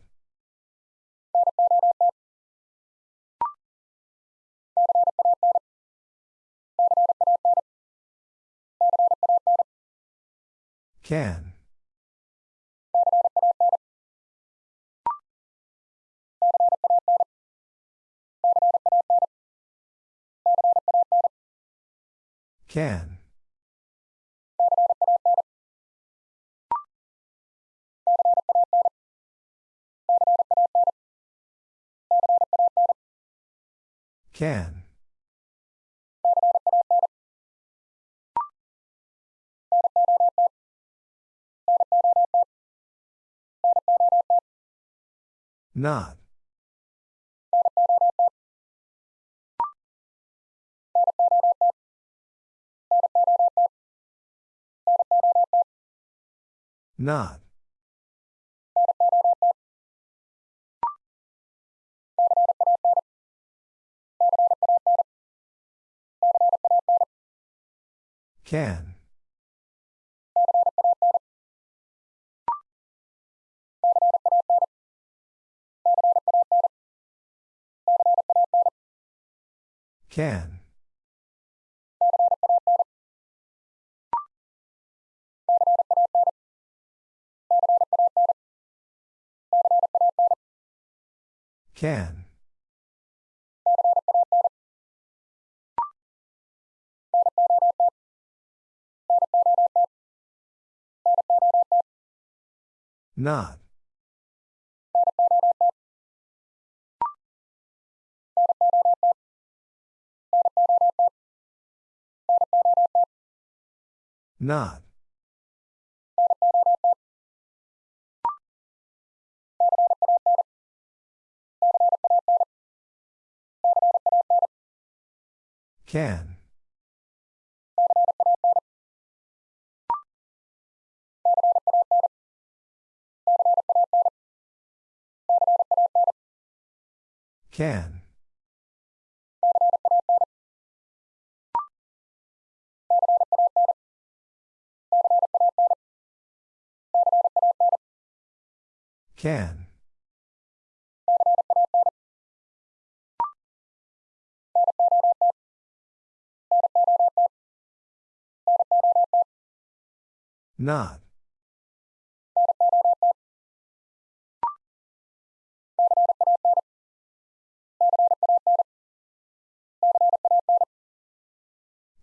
Speaker 1: Can. Can. Can. Not. Not. Can. Can. Can. Not. Not. Can. Can. Can. Not.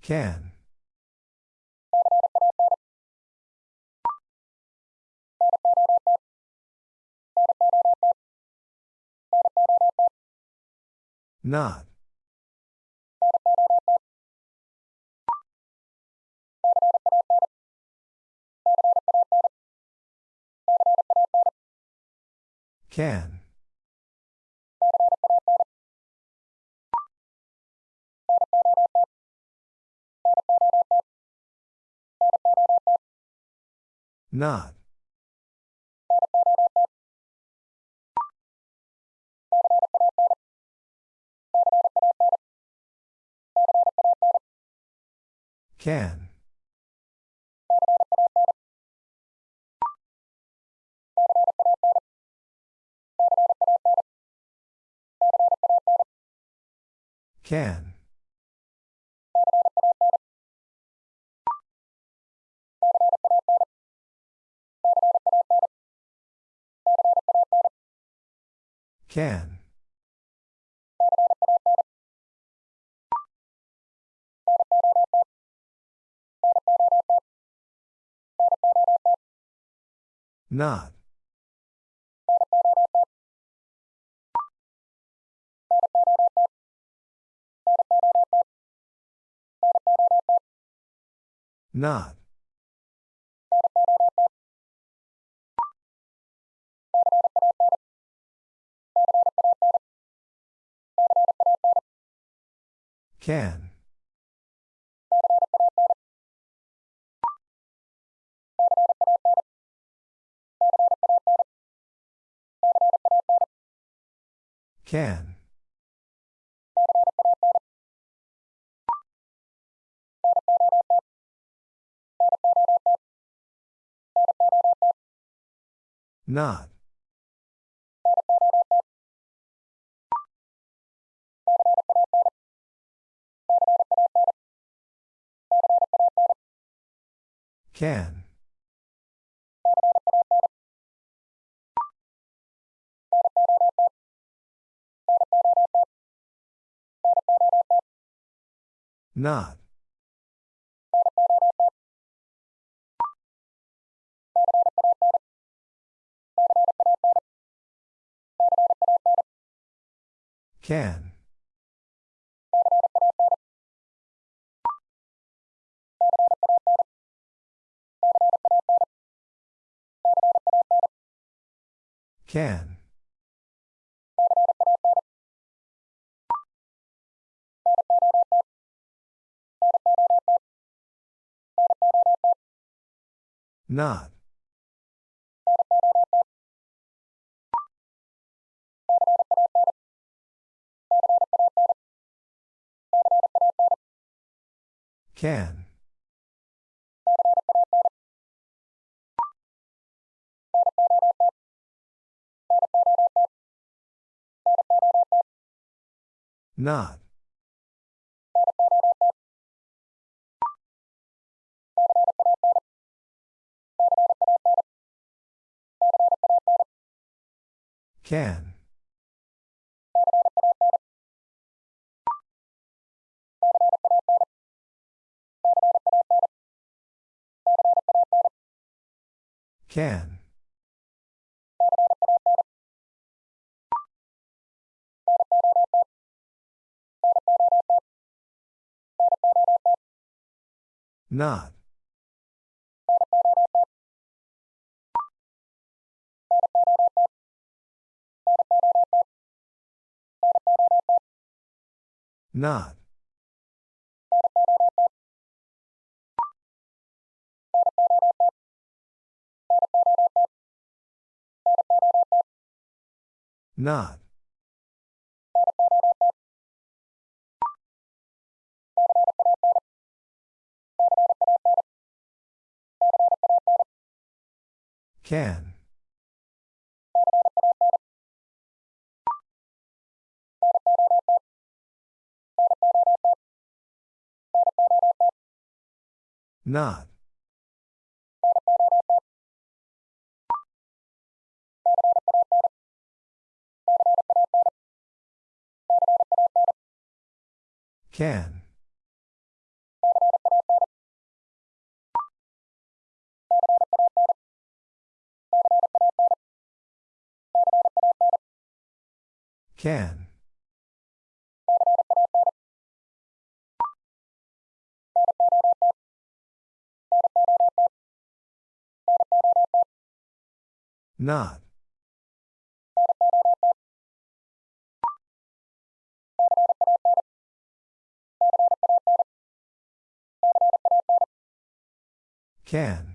Speaker 1: Can. Not. Can. Not. Can. Can. Can. Not. Not. Can. Can. Not. Can. Not. Can. Can. Not. Can. Not. Can. Can. Not. Not. Not. Can. Not. Can. Can. Not. Can.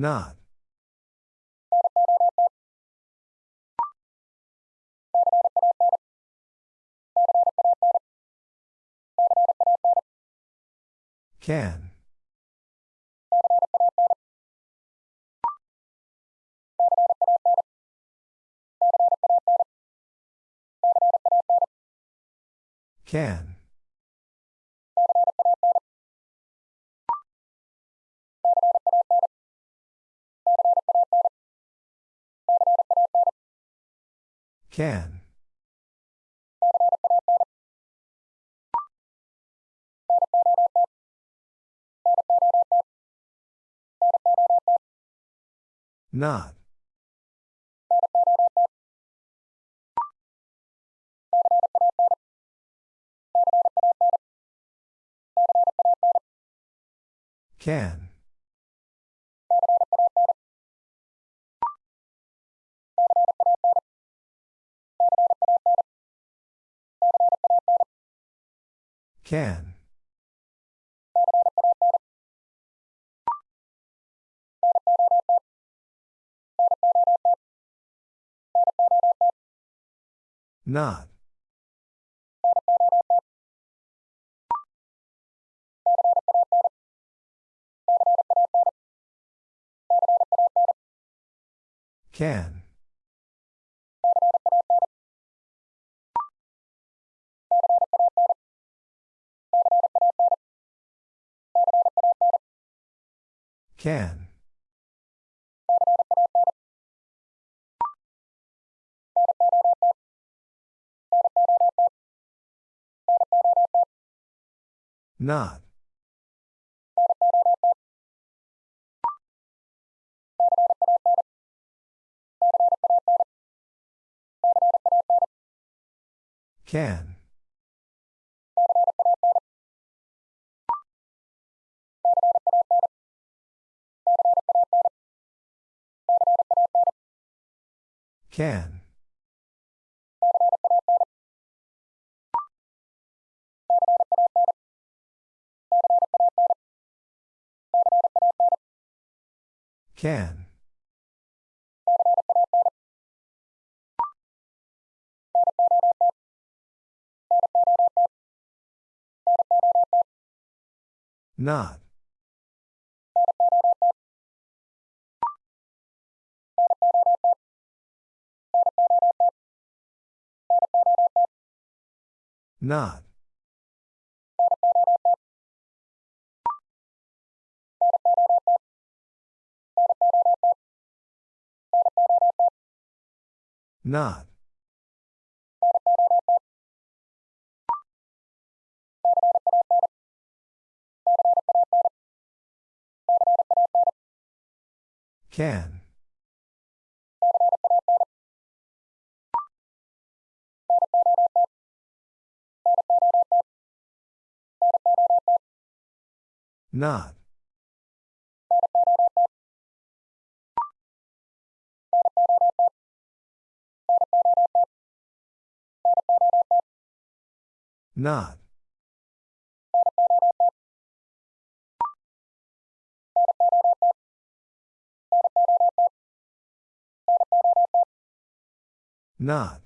Speaker 1: Not. Can. Can. Can. Not. Can. Can. Not. Can. Can. Not. Can. Can. Can. Not. Not. Not. Can. Not. Not. Not.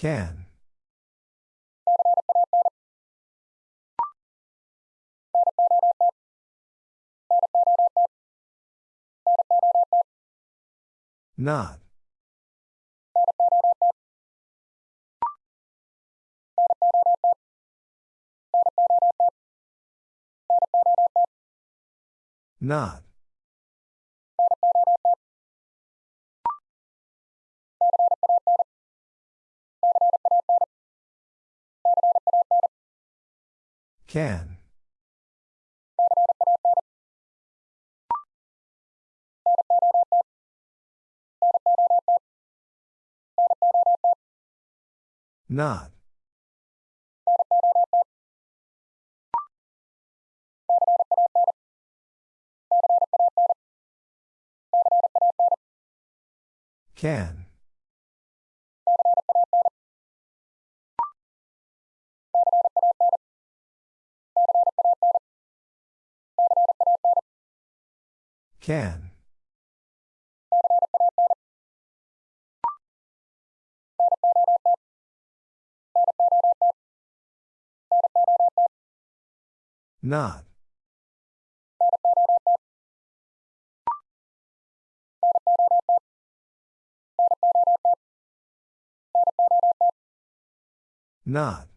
Speaker 1: Can. Not. Not. Can. Not. Can. Can. Not. Not.